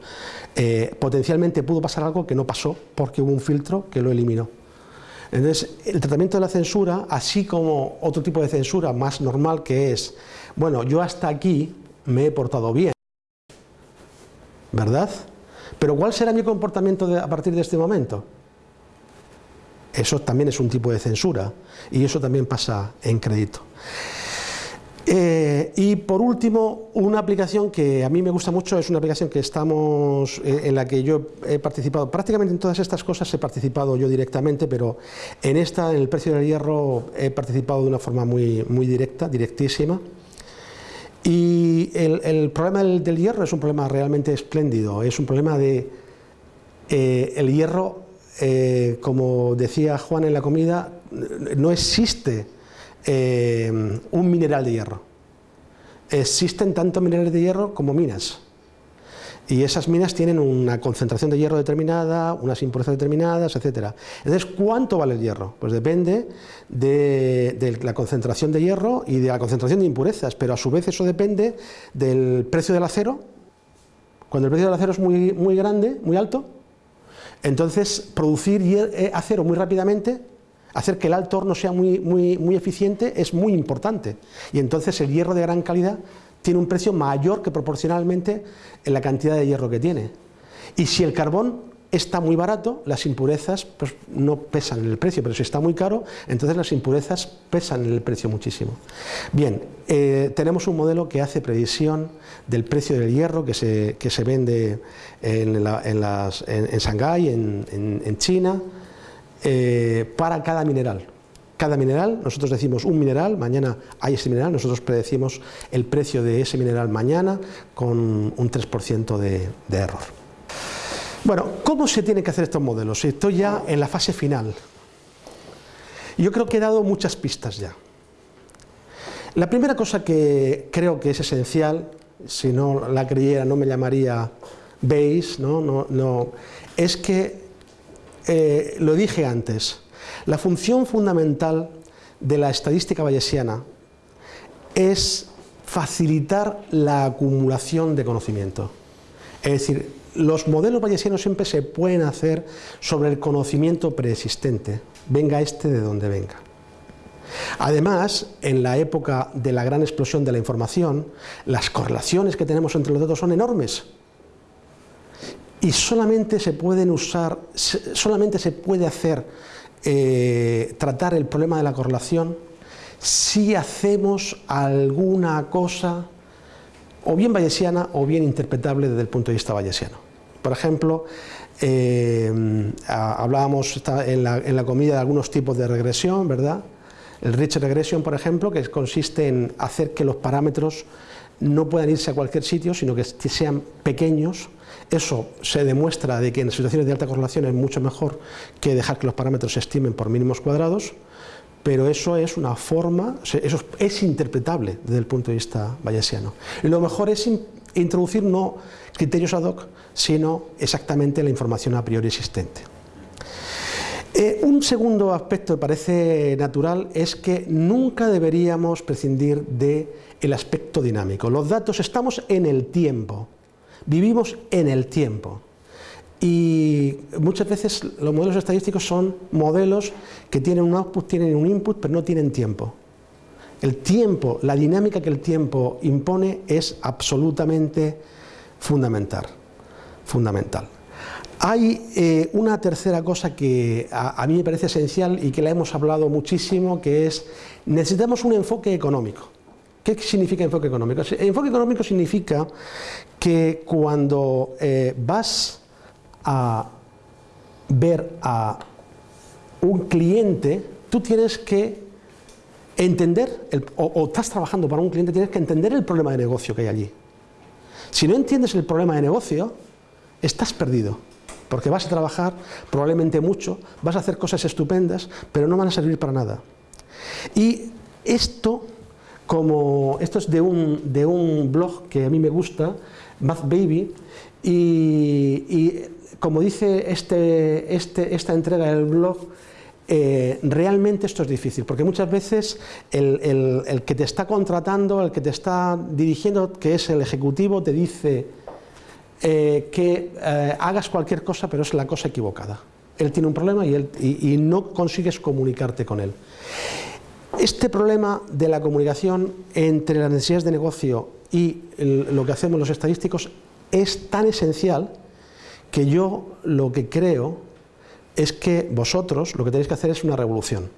Eh, potencialmente pudo pasar algo que no pasó porque hubo un filtro que lo eliminó. Entonces, el tratamiento de la censura, así como otro tipo de censura más normal que es, bueno, yo hasta aquí me he portado bien, ¿verdad? Pero ¿cuál será mi comportamiento a partir de este momento? Eso también es un tipo de censura y eso también pasa en crédito. Eh, y por último, una aplicación que a mí me gusta mucho, es una aplicación que estamos, eh, en la que yo he participado, prácticamente en todas estas cosas he participado yo directamente, pero en esta, en el precio del hierro, he participado de una forma muy, muy directa, directísima. Y el, problema del, hierro es un problema realmente espléndido, es un problema de eh, el hierro, como decía Juan en la comida, no existe eh, un mineral de hierro. Existen tanto minerales de hierro como minas. Y esas minas tienen una concentración de hierro determinada, unas impurezas determinadas, etc. Entonces, ¿cuánto vale el hierro? Pues depende de, la concentración de hierro y de la concentración de impurezas, pero a su vez eso depende del precio del acero. Cuando el precio del acero es muy, muy grande, muy alto, entonces producir eh, acero muy rápidamente hacer que el alto horno sea muy, muy, muy eficiente es muy importante. Y entonces el hierro de gran calidad tiene un precio mayor que proporcionalmente en la cantidad de hierro que tiene. Y si el carbón está muy barato, las impurezas pues, no pesan en el precio, pero si está muy caro, entonces las impurezas pesan en el precio muchísimo. Bien, eh, tenemos un modelo que hace previsión del precio del hierro que se, que se vende en, en, en, en Shanghái, en China, eh, para cada mineral. Cada mineral, nosotros decimos un mineral, mañana hay ese mineral, nosotros predecimos el precio de ese mineral mañana con un 3% de, de error. Bueno, ¿cómo se tienen que hacer estos modelos? Estoy ya en la fase final. Yo creo que he dado muchas pistas ya. La primera cosa que creo que es esencial, si no la creyera no me llamaría Bayes, ¿no? No, no, es que eh, lo dije antes, la función fundamental de la estadística bayesiana es facilitar la acumulación de conocimiento. Es decir, los modelos bayesianos siempre se pueden hacer sobre el conocimiento preexistente, venga este de donde venga. Además, en la época de la gran explosión de la información, las correlaciones que tenemos entre los datos son enormes y solamente se pueden usar, solamente se puede hacer, eh, tratar el problema de la correlación si hacemos alguna cosa o bien bayesiana o bien interpretable desde el punto de vista bayesiano. Por ejemplo, eh, hablábamos en la, en la, comida de algunos tipos de regresión, ¿verdad? El rich regression, por ejemplo, que consiste en hacer que los parámetros no puedan irse a cualquier sitio, sino que sean pequeños, eso se demuestra de que en situaciones de alta correlación es mucho mejor que dejar que los parámetros se estimen por mínimos cuadrados, pero eso es una forma, eso es interpretable desde el punto de vista bayesiano. Y lo mejor es introducir no criterios ad hoc, sino exactamente la información a priori existente. Eh, un segundo aspecto que parece natural es que nunca deberíamos prescindir del aspecto dinámico. Los datos estamos en el tiempo, Vivimos en el tiempo y muchas veces los modelos estadísticos son modelos que tienen un output, tienen un input, pero no tienen tiempo. El tiempo, la dinámica que el tiempo impone es absolutamente fundamental. fundamental. Hay eh, una tercera cosa que a, a mí me parece esencial y que la hemos hablado muchísimo, que es necesitamos un enfoque económico. ¿Qué significa enfoque económico? Enfoque económico significa que cuando eh, vas a ver a un cliente, tú tienes que entender, o, o, estás trabajando para un cliente, tienes que entender el problema de negocio que hay allí. Si no entiendes el problema de negocio, estás perdido, porque vas a trabajar probablemente mucho, vas a hacer cosas estupendas, pero no van a servir para nada. Y esto, como esto es de un, de un blog que a mí me gusta, Math Baby, y, como dice este, este, esta entrega del blog, eh, realmente esto es difícil, porque muchas veces el, que te está contratando, el que te está dirigiendo, que es el ejecutivo, te dice eh, que eh, hagas cualquier cosa, pero es la cosa equivocada. Él tiene un problema y, él, y no consigues comunicarte con él. Este problema de la comunicación entre las necesidades de negocio y lo que hacemos los estadísticos es tan esencial que yo lo que creo es que vosotros lo que tenéis que hacer es una revolución.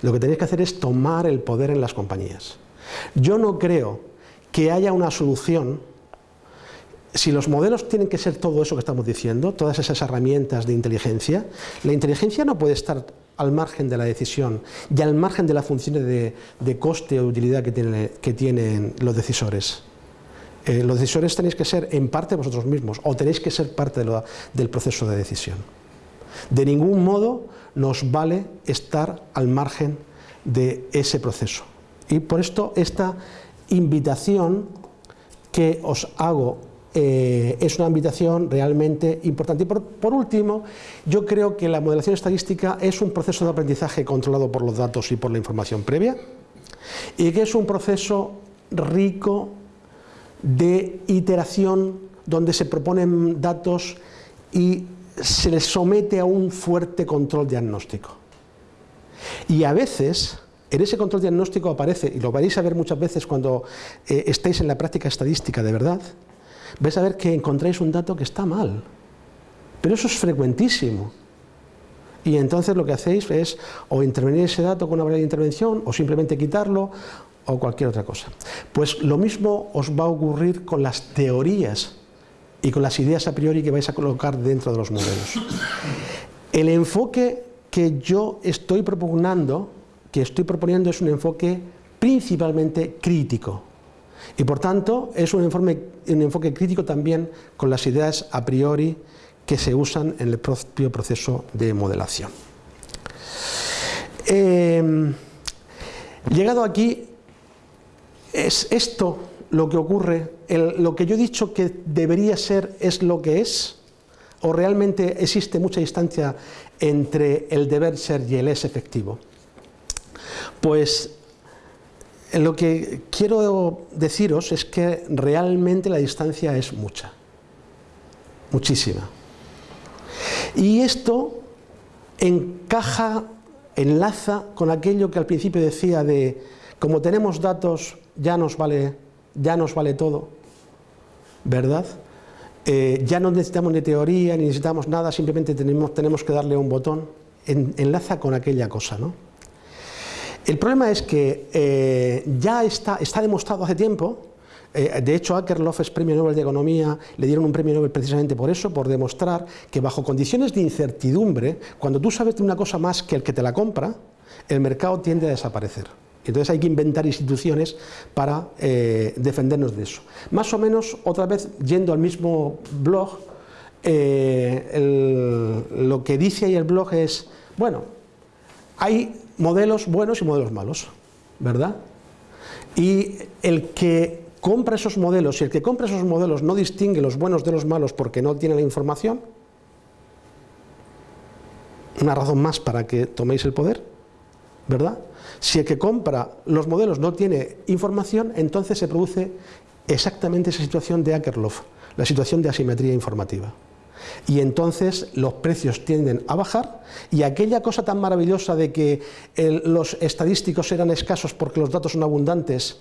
Lo que tenéis que hacer es tomar el poder en las compañías. Yo no creo que haya una solución si los modelos tienen que ser todo eso que estamos diciendo, todas esas herramientas de inteligencia, la inteligencia no puede estar al margen de la decisión y al margen de las funciones de, coste o utilidad que, tienen los decisores. Eh, los decisores tenéis que ser en parte vosotros mismos o tenéis que ser parte del proceso de decisión. De ningún modo nos vale estar al margen de ese proceso. Y por esto esta invitación que os hago eh, es una invitación realmente importante. Y por, último, yo creo que la modelación estadística es un proceso de aprendizaje controlado por los datos y por la información previa y que es un proceso rico de iteración donde se proponen datos y se les somete a un fuerte control diagnóstico. Y a veces, en ese control diagnóstico aparece, y lo vais a ver muchas veces cuando eh, en la práctica estadística de verdad, vais a ver que encontráis un dato que está mal. Pero eso es frecuentísimo. Y entonces lo que hacéis es o intervenir ese dato con una variable de intervención, o simplemente quitarlo, o cualquier otra cosa. Pues lo mismo os va a ocurrir con las teorías y con las ideas a priori que vais a colocar dentro de los modelos. El enfoque que yo estoy propugnando, que estoy proponiendo es un enfoque principalmente crítico y por tanto es un, un enfoque crítico también con las ideas a priori que se usan en el propio proceso de modelación. Em, llegado aquí, es esto lo que ocurre, lo que yo he dicho que debería ser es lo que es, o realmente existe mucha distancia entre el deber ser y el es efectivo. Pues lo que quiero deciros es que realmente la distancia es mucha, muchísima. Y esto encaja, enlaza con aquello que al principio decía de como tenemos datos ya nos vale ya nos vale todo, ¿verdad? Eh, ya no necesitamos ni teoría, ni necesitamos nada, simplemente tenemos, tenemos que darle un botón, enlaza con aquella cosa, ¿no? El problema es que eh, ya está, demostrado hace tiempo, eh, de hecho Akerlof es premio Nobel de Economía, le dieron un premio Nobel precisamente por eso, por demostrar que bajo condiciones de incertidumbre, cuando tú sabes de una cosa más que el que te la compra, el mercado tiende a desaparecer. Entonces hay que inventar instituciones para eh, defendernos de eso. Más o menos, otra vez, yendo al mismo blog, lo que dice ahí el blog es, bueno, hay modelos buenos y modelos malos, ¿verdad? Y el que compra esos modelos, y el que compra esos modelos no distingue los buenos de los malos porque no tiene la información, una razón más para que toméis el poder, ¿verdad? Si el que compra los modelos no tiene información, entonces se produce exactamente esa situación de Akerlof, la situación de asimetría informativa. Y entonces los precios tienden a bajar y aquella cosa tan maravillosa de que los estadísticos eran escasos porque los datos son abundantes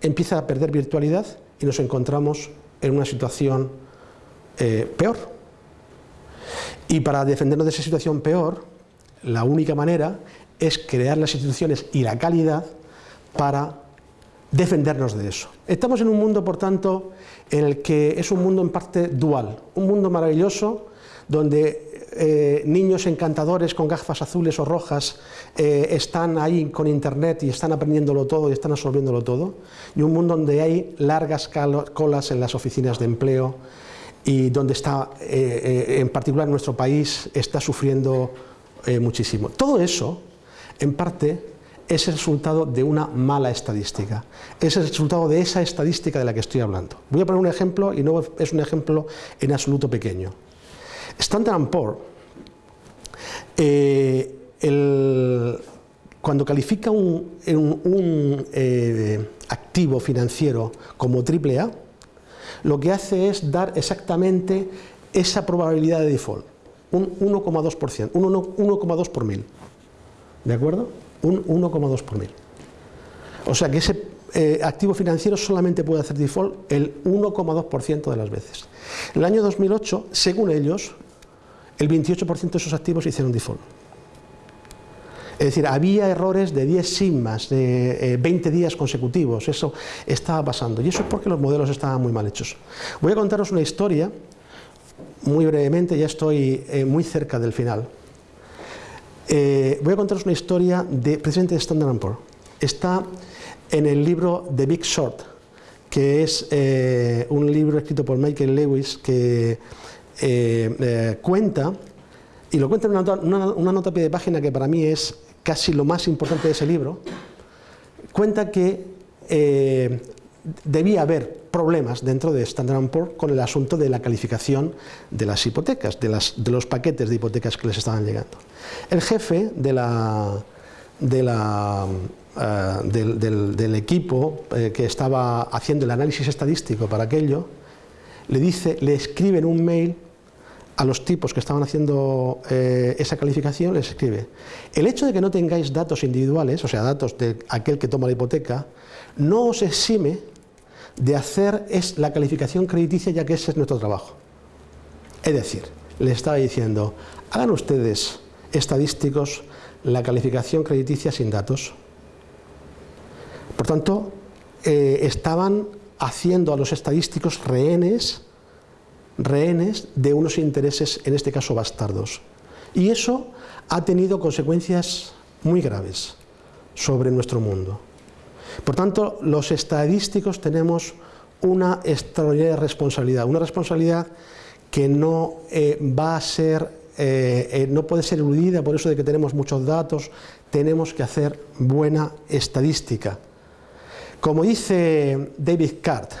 empieza a perder virtualidad y nos encontramos en una situación eh, peor. Y para defendernos de esa situación peor, la única manera es crear las instituciones y la calidad para defendernos de eso. Estamos en un mundo, por tanto, en el que es un mundo en parte dual, un mundo maravilloso donde eh, niños encantadores con gafas azules o rojas eh, están ahí con internet y están aprendiéndolo todo y están absorbiéndolo todo, y un mundo donde hay largas colas en las oficinas de empleo, y donde está, eh, en particular nuestro país, está sufriendo muchísimo. Todo eso, en parte, es el resultado de una mala estadística. Es el resultado de esa estadística de la que estoy hablando. Voy a poner un ejemplo y no es un ejemplo en absoluto pequeño. Standard Poor's, cuando califica un, un activo financiero como AAA, lo que hace es dar exactamente esa probabilidad de default, un 1,2%, 1,2 por mil. ¿De acuerdo? Un 1,2 por mil. O sea que ese eh, activo financiero solamente puede hacer default el 1,2% de las veces. En el año 2008, según ellos, el 28% de esos activos hicieron default. Es decir, había errores de 10 sigmas, de 20 eh, días consecutivos, eso estaba pasando. Y eso es porque los modelos estaban muy mal hechos. Voy a contaros una historia, muy brevemente, ya estoy eh, muy cerca del final. Eh, voy a contaros una historia de, precisamente de Standard Poor's. Está en el libro The Big Short, que es un libro escrito por Michael Lewis que cuenta, y lo cuenta en una, nota pie de página que para mí es casi lo más importante de ese libro, cuenta que eh, debía haber problemas dentro de Standard Poor's con el asunto de la calificación de las hipotecas, de, los paquetes de hipotecas que les estaban llegando. El jefe de la, eh, del, equipo eh, que estaba haciendo el análisis estadístico para aquello, le dice, le escribe en un mail a los tipos que estaban haciendo eh, esa calificación les escribe, el hecho de que no tengáis datos individuales, o sea, datos de aquel que toma la hipoteca, no os exime de hacer es la calificación crediticia ya que ese es nuestro trabajo. Es decir, les estaba diciendo, hagan ustedes estadísticos la calificación crediticia sin datos. Por tanto, eh, estaban haciendo a los estadísticos rehenes rehenes de unos intereses, en este caso bastardos. Y eso ha tenido consecuencias muy graves sobre nuestro mundo. Por tanto, los estadísticos tenemos una extraordinaria responsabilidad, una responsabilidad que no eh, va a ser, eh, eh, no puede ser eludida por eso de que tenemos muchos datos, tenemos que hacer buena estadística. Como dice David Cart,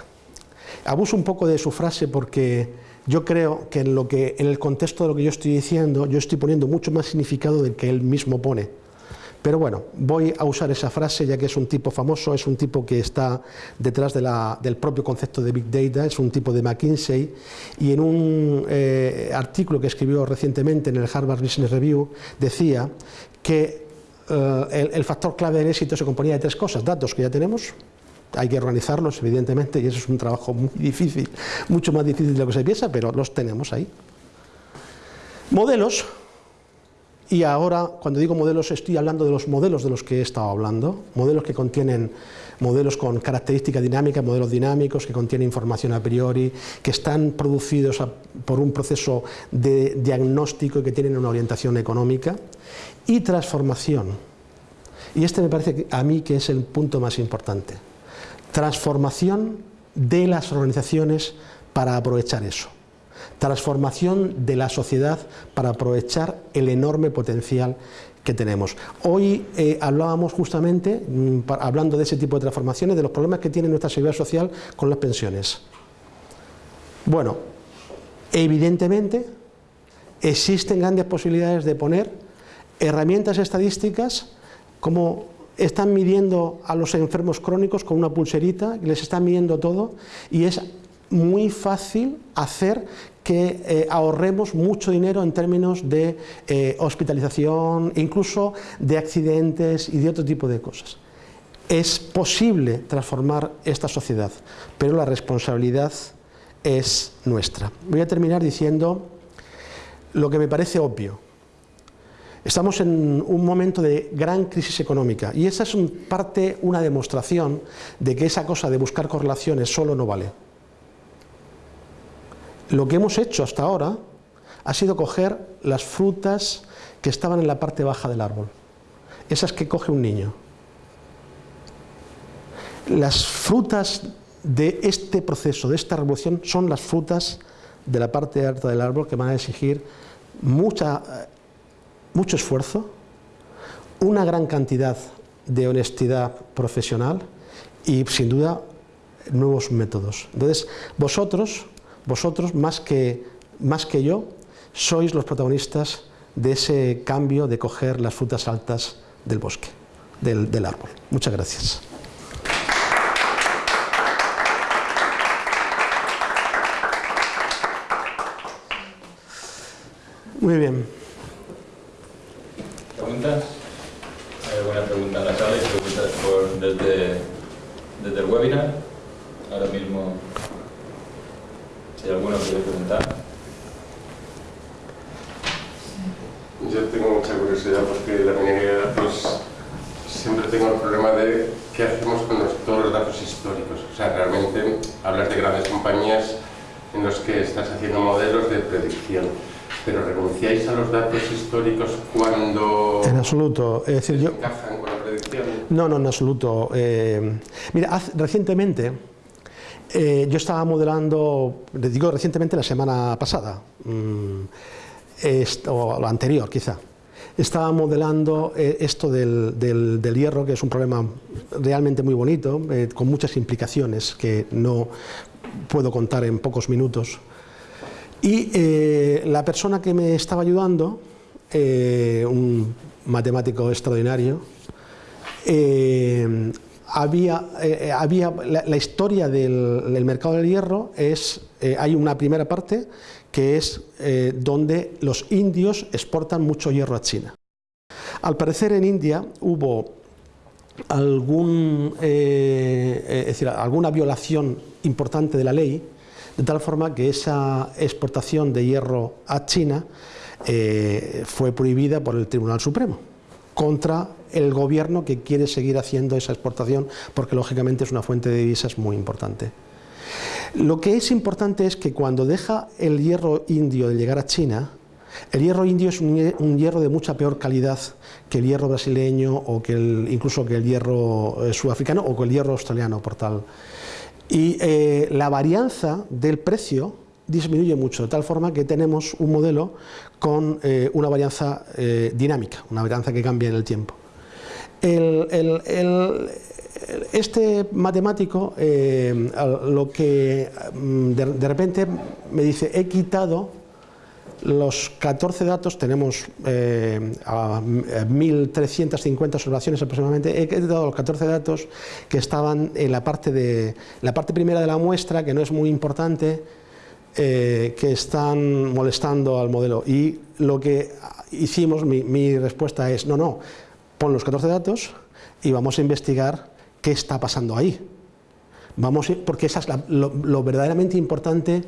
abuso un poco de su frase porque yo creo que en, lo que en el contexto de lo que yo estoy diciendo, yo estoy poniendo mucho más significado del que él mismo pone. Pero bueno, voy a usar esa frase ya que es un tipo famoso, es un tipo que está detrás del propio concepto de Big Data, es un tipo de McKinsey, y en un eh, artículo que escribió recientemente en el Harvard Business Review decía que eh, el, el factor clave del éxito se componía de tres cosas, datos que ya tenemos, hay que organizarlos, evidentemente, y eso es un trabajo muy difícil, mucho más difícil de lo que se piensa, pero los tenemos ahí. Modelos, y ahora cuando digo modelos estoy hablando de los modelos de los que he estado hablando, modelos que contienen modelos con característica dinámica, modelos dinámicos que contienen información a priori, que están producidos por un proceso de diagnóstico y que tienen una orientación económica, y transformación. Y este me parece a mí que es el punto más importante. Transformación de las organizaciones para aprovechar eso, transformación de la sociedad para aprovechar el enorme potencial que tenemos. Hoy eh, hablábamos justamente, mm, hablando de ese tipo de transformaciones, de los problemas que tiene nuestra seguridad social con las pensiones. Bueno, evidentemente existen grandes posibilidades de poner herramientas estadísticas como están midiendo a los enfermos crónicos con una pulserita, les están midiendo todo y es muy fácil hacer que eh, ahorremos mucho dinero en términos de eh, hospitalización, incluso de accidentes y de otro tipo de cosas. Es posible transformar esta sociedad, pero la responsabilidad es nuestra. Voy a terminar diciendo lo que me parece obvio. Estamos en un momento de gran crisis económica y esa es parte, una demostración de que esa cosa de buscar correlaciones solo no vale. Lo que hemos hecho hasta ahora ha sido coger las frutas que estaban en la parte baja del árbol, esas que coge un niño. Las frutas de este proceso, de esta revolución, son las frutas de la parte alta del árbol que van a exigir mucha, mucho esfuerzo, una gran cantidad de honestidad profesional y sin duda nuevos métodos. Entonces, vosotros, vosotros más que, más que yo, sois los protagonistas de ese cambio de coger las frutas altas del bosque, del, del árbol. Muchas gracias. Muy bien. ¿Preguntas? ¿Hay alguna pregunta en la sala y preguntas por, desde, desde el webinar? Ahora mismo, si alguno quiere preguntar. Yo tengo mucha curiosidad porque la minería de datos siempre tengo el problema de qué hacemos con los- todos los datos históricos. O sea, realmente hablas de grandes compañías en los que estás haciendo modelos de predicción, pero ¿renunciáis a los datos históricos cuando En absoluto. Es decir, yo, encajan con la predicción? No, no, en absoluto. Eh, mira, hace- recientemente eh, yo estaba modelando, digo recientemente la semana pasada, mm, o la anterior quizá, estaba modelando eh, esto del, del- del hierro, que es un problema realmente muy bonito, eh, con muchas implicaciones que no puedo contar en pocos minutos. Y la persona que me estaba ayudando, un matemático extraordinario, había, eh, había la, historia del, mercado del hierro es, eh, hay una primera parte que es eh, donde los indios exportan mucho hierro a China. Al parecer en India hubo algún, eh, eh, alguna violación importante de la ley, de tal forma que esa exportación de hierro a China eh, fue prohibida por el Tribunal Supremo contra el gobierno que quiere seguir haciendo esa exportación porque lógicamente es una fuente de divisas muy importante. Lo que es importante es que cuando deja el hierro indio de llegar a China, el hierro indio es un, hie- un hierro de mucha peor calidad que el hierro brasileño o que incluso que el hierro eh, sudafricano o que el hierro australiano por tal. Y eh, la varianza del precio disminuye mucho, de tal forma que tenemos un modelo con eh, una varianza dinámica, una varianza que cambia en el tiempo. El- el- este matemático eh, lo que mm, de, repente me dice, he quitado los 14 datos, tenemos eh, a 1.350 observaciones aproximadamente, he quitado los 14 datos que estaban en la parte, de, la parte primera de la muestra, que no es muy importante, eh, que están molestando al modelo. Y lo que hicimos, mi, mi respuesta es, no, no, pon los 14 datos y vamos a investigar qué está pasando ahí. Vamos, porque esa es lo, verdaderamente importante.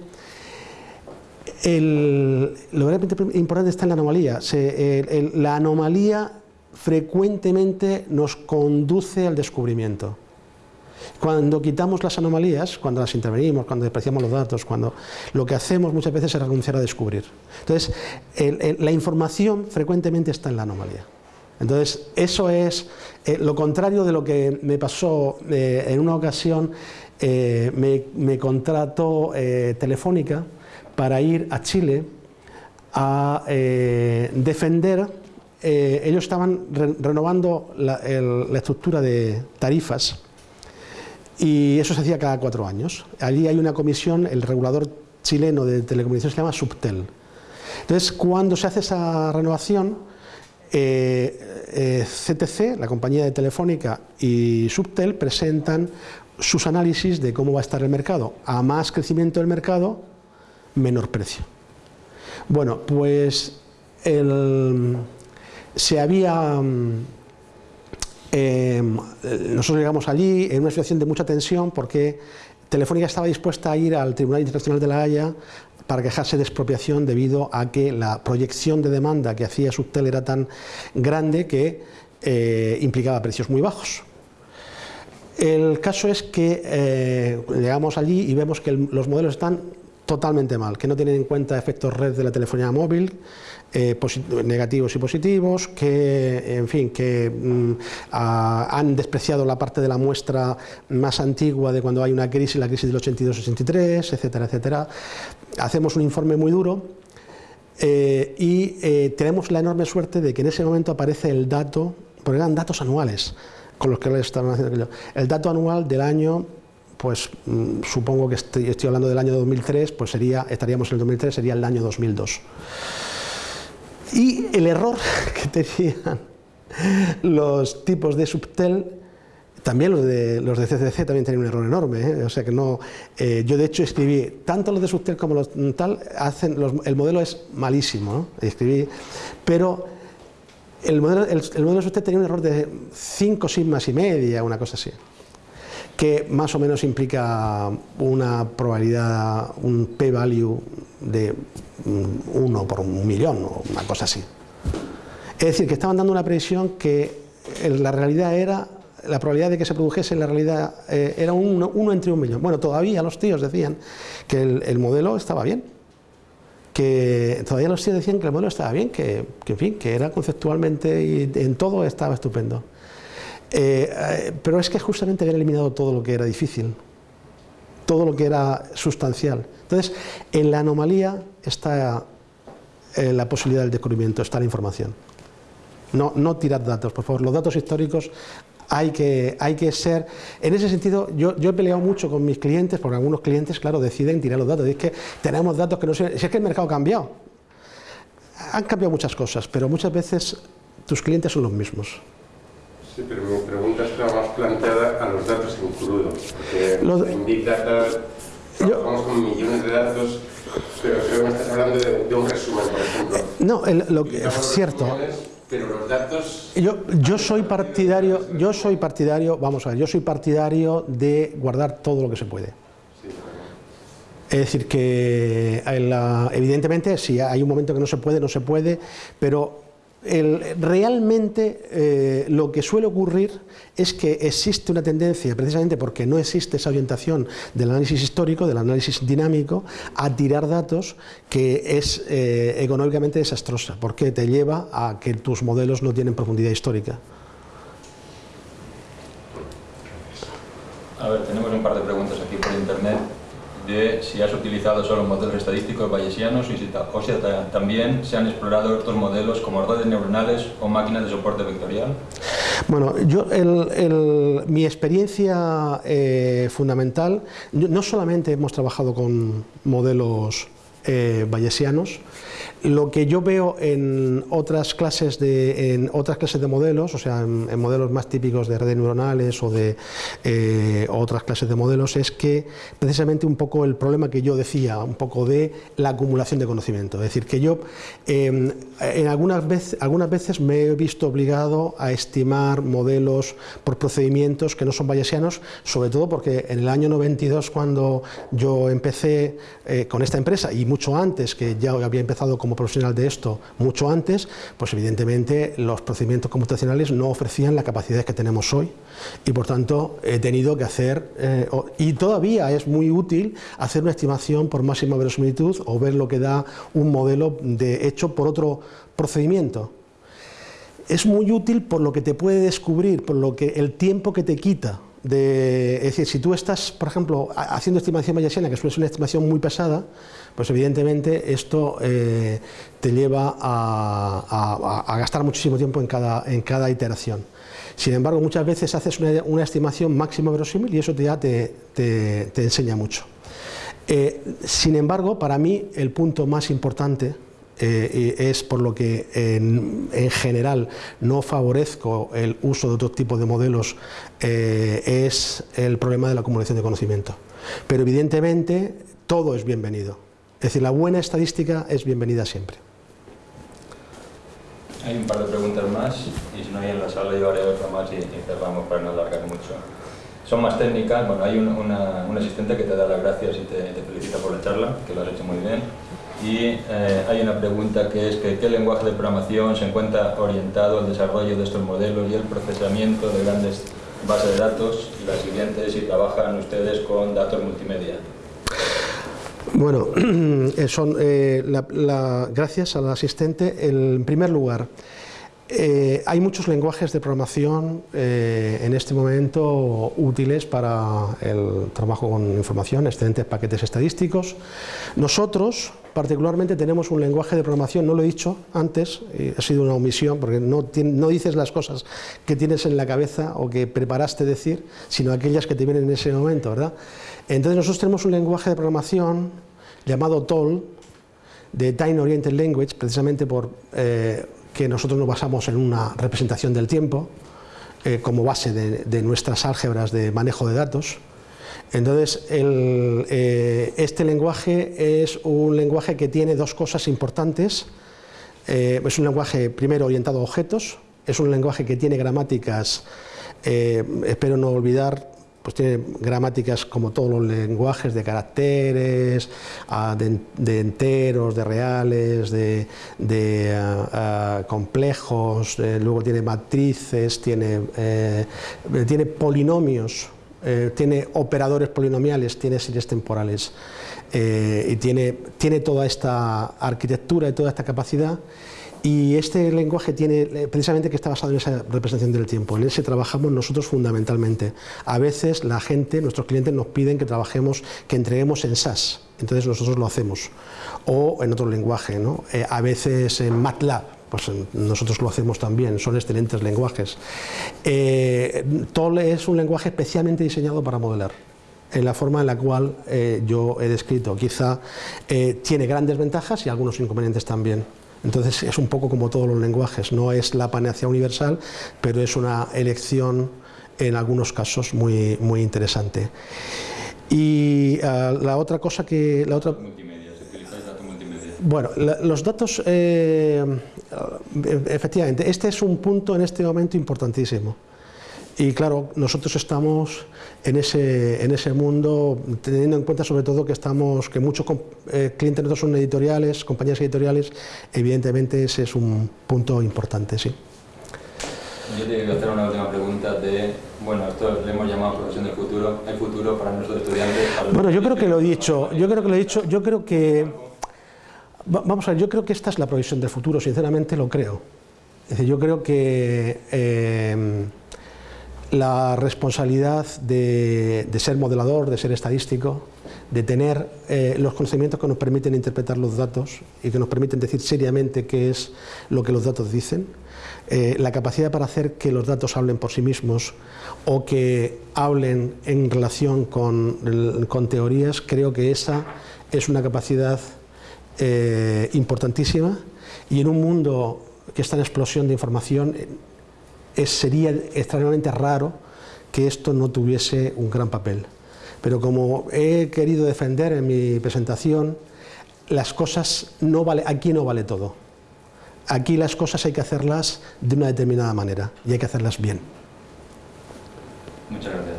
Lo verdaderamente importante está en la anomalía. Se- el- el- la anomalía frecuentemente nos conduce al descubrimiento. Cuando quitamos las anomalías, cuando las intervenimos, cuando despreciamos los datos, cuando lo que hacemos muchas veces es renunciar a descubrir. Entonces, la información frecuentemente está en la anomalía. Entonces, eso es eh, lo contrario de lo que me pasó eh, en una ocasión. eh, me, contrató Telefónica para ir a Chile a defender. ellos estaban re- renovando la, la estructura de tarifas y eso se hacía cada cuatro años. Allí hay una comisión, el regulador chileno de telecomunicaciones se llama Subtel. Entonces, cuando se hace esa renovación, eh, eh, CTC, la compañía de Telefónica y Subtel presentan sus análisis de cómo va a estar el mercado. A más crecimiento del mercado, menor precio. Bueno, pues el- se había mm, eh, nosotros llegamos allí en una situación de mucha tensión porque Telefónica estaba dispuesta a ir al Tribunal Internacional de la Haya para quejarse de expropiación debido a que la proyección de demanda que hacía Subtel era tan grande que eh, implicaba precios muy bajos. El caso es que eh, llegamos allí y vemos que los modelos están totalmente mal, que no tienen en cuenta efectos red de la telefonía móvil, eh, negativos y positivos, que, en fin, que mm, han despreciado la parte de la muestra más antigua de cuando hay una crisis, la crisis del 82-83, etcétera, etcétera. Hacemos un informe muy duro eh, y eh, tenemos la enorme suerte de que en ese momento aparece el dato, porque eran datos anuales con los que estaban haciendo el dato anual del año pues mm, supongo que estoy, estoy, hablando del año 2003, pues sería, estaríamos en el 2003, sería el año 2002. Y el error que tenían los tipos de Subtel, también los de, los de CCC también tenían un error enorme, ¿eh? o sea que no, eh, yo de hecho escribí, tanto los de Subtel como los tal, hacen, el modelo es malísimo, ¿no? escribí, pero el modelo, el, el modelo de Subtel tenía un error de 5 sigmas y media, una cosa así que más o menos implica una probabilidad, un p-value de 1 por un millón o una cosa así. Es decir, que estaban dando una previsión que la realidad era, la probabilidad de que se produjese en la realidad eh, era uno, entre un millón. Bueno, todavía los tíos decían que el, modelo estaba bien, que todavía los tíos decían que el modelo estaba bien, que, que en fin, que era conceptualmente y en todo estaba estupendo. Eh, eh, pero es que justamente habían eliminado todo lo que era difícil, todo lo que era sustancial. Entonces, en la anomalía está eh, la posibilidad del descubrimiento, está la información. No, no tirar datos, por favor. Los datos históricos hay que, hay que ser... En ese sentido, yo, he peleado mucho con mis clientes, porque algunos clientes, claro, deciden tirar los datos. Y es que tenemos datos que no sé... Si es que el mercado ha cambiado. Han cambiado muchas cosas, pero muchas veces tus clientes son los mismos. Sí, pero mi pregunta estaba más planteada a los datos en crudo, porque en Big Data trabajamos con millones de datos, pero creo que estás hablando de, un resumen, por ejemplo. No, lo que es cierto. pero los datos... Yo, yo soy partidario, yo soy partidario, vamos a ver, yo soy partidario de guardar todo lo que se puede. Es decir, que evidentemente si hay un momento que no se puede, no se puede, pero realmente eh, lo que suele ocurrir es que existe una tendencia, precisamente porque no existe esa orientación del análisis histórico, del análisis dinámico, a tirar datos que es eh, económicamente desastrosa, porque te lleva a que tus modelos no tienen profundidad histórica. A ver, tenemos un par de preguntas aquí por internet si has utilizado solo modelos estadísticos bayesianos si o sea, también se han explorado otros modelos como redes neuronales o máquinas de soporte vectorial. Bueno, yo mi experiencia eh, fundamental, no solamente hemos trabajado con modelos eh, bayesianos, lo que yo veo en otras clases de, en otras clases de modelos, o sea, en, modelos más típicos de redes neuronales o de eh, otras clases de modelos, es que precisamente un poco el problema que yo decía, un poco de la acumulación de conocimiento. Es decir, que yo em, en algunas veces, algunas veces me he visto obligado a estimar modelos por procedimientos que no son bayesianos, sobre todo porque en el año 92, cuando yo empecé eh, con esta empresa, y mucho antes, que ya había empezado como profesional de esto mucho antes, pues evidentemente los procedimientos computacionales no ofrecían las capacidades que tenemos hoy y por tanto he tenido que hacer, eh, y todavía es muy útil hacer una estimación por máxima verosimilitud o ver lo que da un modelo de hecho por otro procedimiento. Es muy útil por lo que te puede descubrir, por lo que el tiempo que te quita de, es decir, si tú estás, por ejemplo, haciendo estimación bayesiana, que suele ser una estimación muy pesada, pues evidentemente esto eh, te lleva a, gastar muchísimo tiempo en cada, iteración. Sin embargo, muchas veces haces una, estimación máxima verosímil y eso ya te, te, enseña mucho. Eh, sin embargo, para mí el punto más importante eh, es por lo que en, general no favorezco el uso de otro tipo de modelos, es el problema de la acumulación de conocimiento. Pero evidentemente todo es bienvenido. Es decir, la buena estadística es bienvenida siempre. Hay un par de preguntas más y si no hay en la sala yo haré otra más y, cerramos para no alargar mucho. Son más técnicas, bueno, hay un, una, un asistente que te da las gracias y te, felicita por la charla, que lo has hecho muy bien. Y eh, hay una pregunta que es que qué lenguaje de programación se encuentra orientado al desarrollo de estos modelos y el procesamiento de grandes bases de datos. Y la siguiente es si trabajan ustedes con datos multimedia. Bueno, eh, son, eh, la- la- gracias al asistente. el- en primer lugar, eh, hay muchos lenguajes de programación eh, en este momento útiles para el trabajo con información, excelentes paquetes estadísticos. Nosotros, particularmente, tenemos un lenguaje de programación, no lo he dicho antes, ha sido una omisión, porque no, no dices las cosas que tienes en la cabeza o que preparaste decir, sino aquellas que te vienen en ese momento, ¿verdad? Entonces nosotros tenemos un lenguaje de programación llamado TOL, de Time Oriented Language, precisamente por eh, que nosotros nos basamos en una representación del tiempo eh, como base de, nuestras álgebras de manejo de datos. Entonces, el, eh, este lenguaje es un lenguaje que tiene dos cosas importantes. Es un lenguaje primero orientado a objetos, es un lenguaje que tiene gramáticas, espero no olvidar, pues tiene gramáticas como todos los lenguajes de caracteres, ah, de, enteros, de reales, de, de, ah, ah, complejos, eh, luego tiene matrices, tiene, eh, tiene polinomios, eh, tiene operadores polinomiales, tiene series temporales eh, y tiene, tiene toda esta arquitectura y toda esta capacidad. Y este lenguaje tiene, eh, precisamente que está basado en esa representación del tiempo, en ese trabajamos nosotros fundamentalmente. A veces la gente, nuestros clientes nos piden que trabajemos, que entreguemos en SAS, entonces nosotros lo hacemos, o en otro lenguaje, ¿no? Eh, a veces en MATLAB, pues nosotros lo hacemos también, son excelentes lenguajes. Eh, TOL es un lenguaje especialmente diseñado para modelar en la forma en la cual eh, yo he descrito. Quizá tiene grandes ventajas y algunos inconvenientes también. Entonces es un poco como todos los lenguajes, no es la panacea universal, pero es una elección en algunos casos muy, muy interesante. Y ah, la otra cosa que... La otra, bueno, la- los datos, eh, eh, efectivamente, este es un punto en este momento importantísimo. Y claro, nosotros estamos en ese, en ese mundo, teniendo en cuenta sobre todo que estamos, que muchos eh, clientes nuestros son editoriales, compañías editoriales, evidentemente ese es un punto importante, sí. Yo te quiero hacer una última pregunta de, bueno, esto le hemos llamado profesión del futuro, el futuro para nuestros estudiantes. para Bueno, yo creo que lo he dicho, yo creo que lo he dicho, yo creo que va- vamos a ver, yo creo que esta es la provisión del futuro, sinceramente lo creo. Es decir, yo creo que eh, la responsabilidad de, ser modelador, de ser estadístico, de tener eh, los conocimientos que nos permiten interpretar los datos y que nos permiten decir seriamente qué es lo que los datos dicen, eh, la capacidad para hacer que los datos hablen por sí mismos o que hablen en relación con, con teorías, creo que esa es una capacidad eh, importantísima. Y en un mundo que está en explosión de información es- sería extraordinariamente raro que esto no tuviese un gran papel. Pero como he querido defender en mi presentación, las cosas no vale, aquí no vale todo. Aquí las cosas hay que hacerlas de una determinada manera y hay que hacerlas bien. Muchas gracias.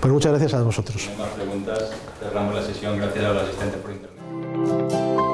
Pues muchas gracias a vosotros. Si no hay más preguntas, cerramos la sesión. Gracias al asistente por intervenir.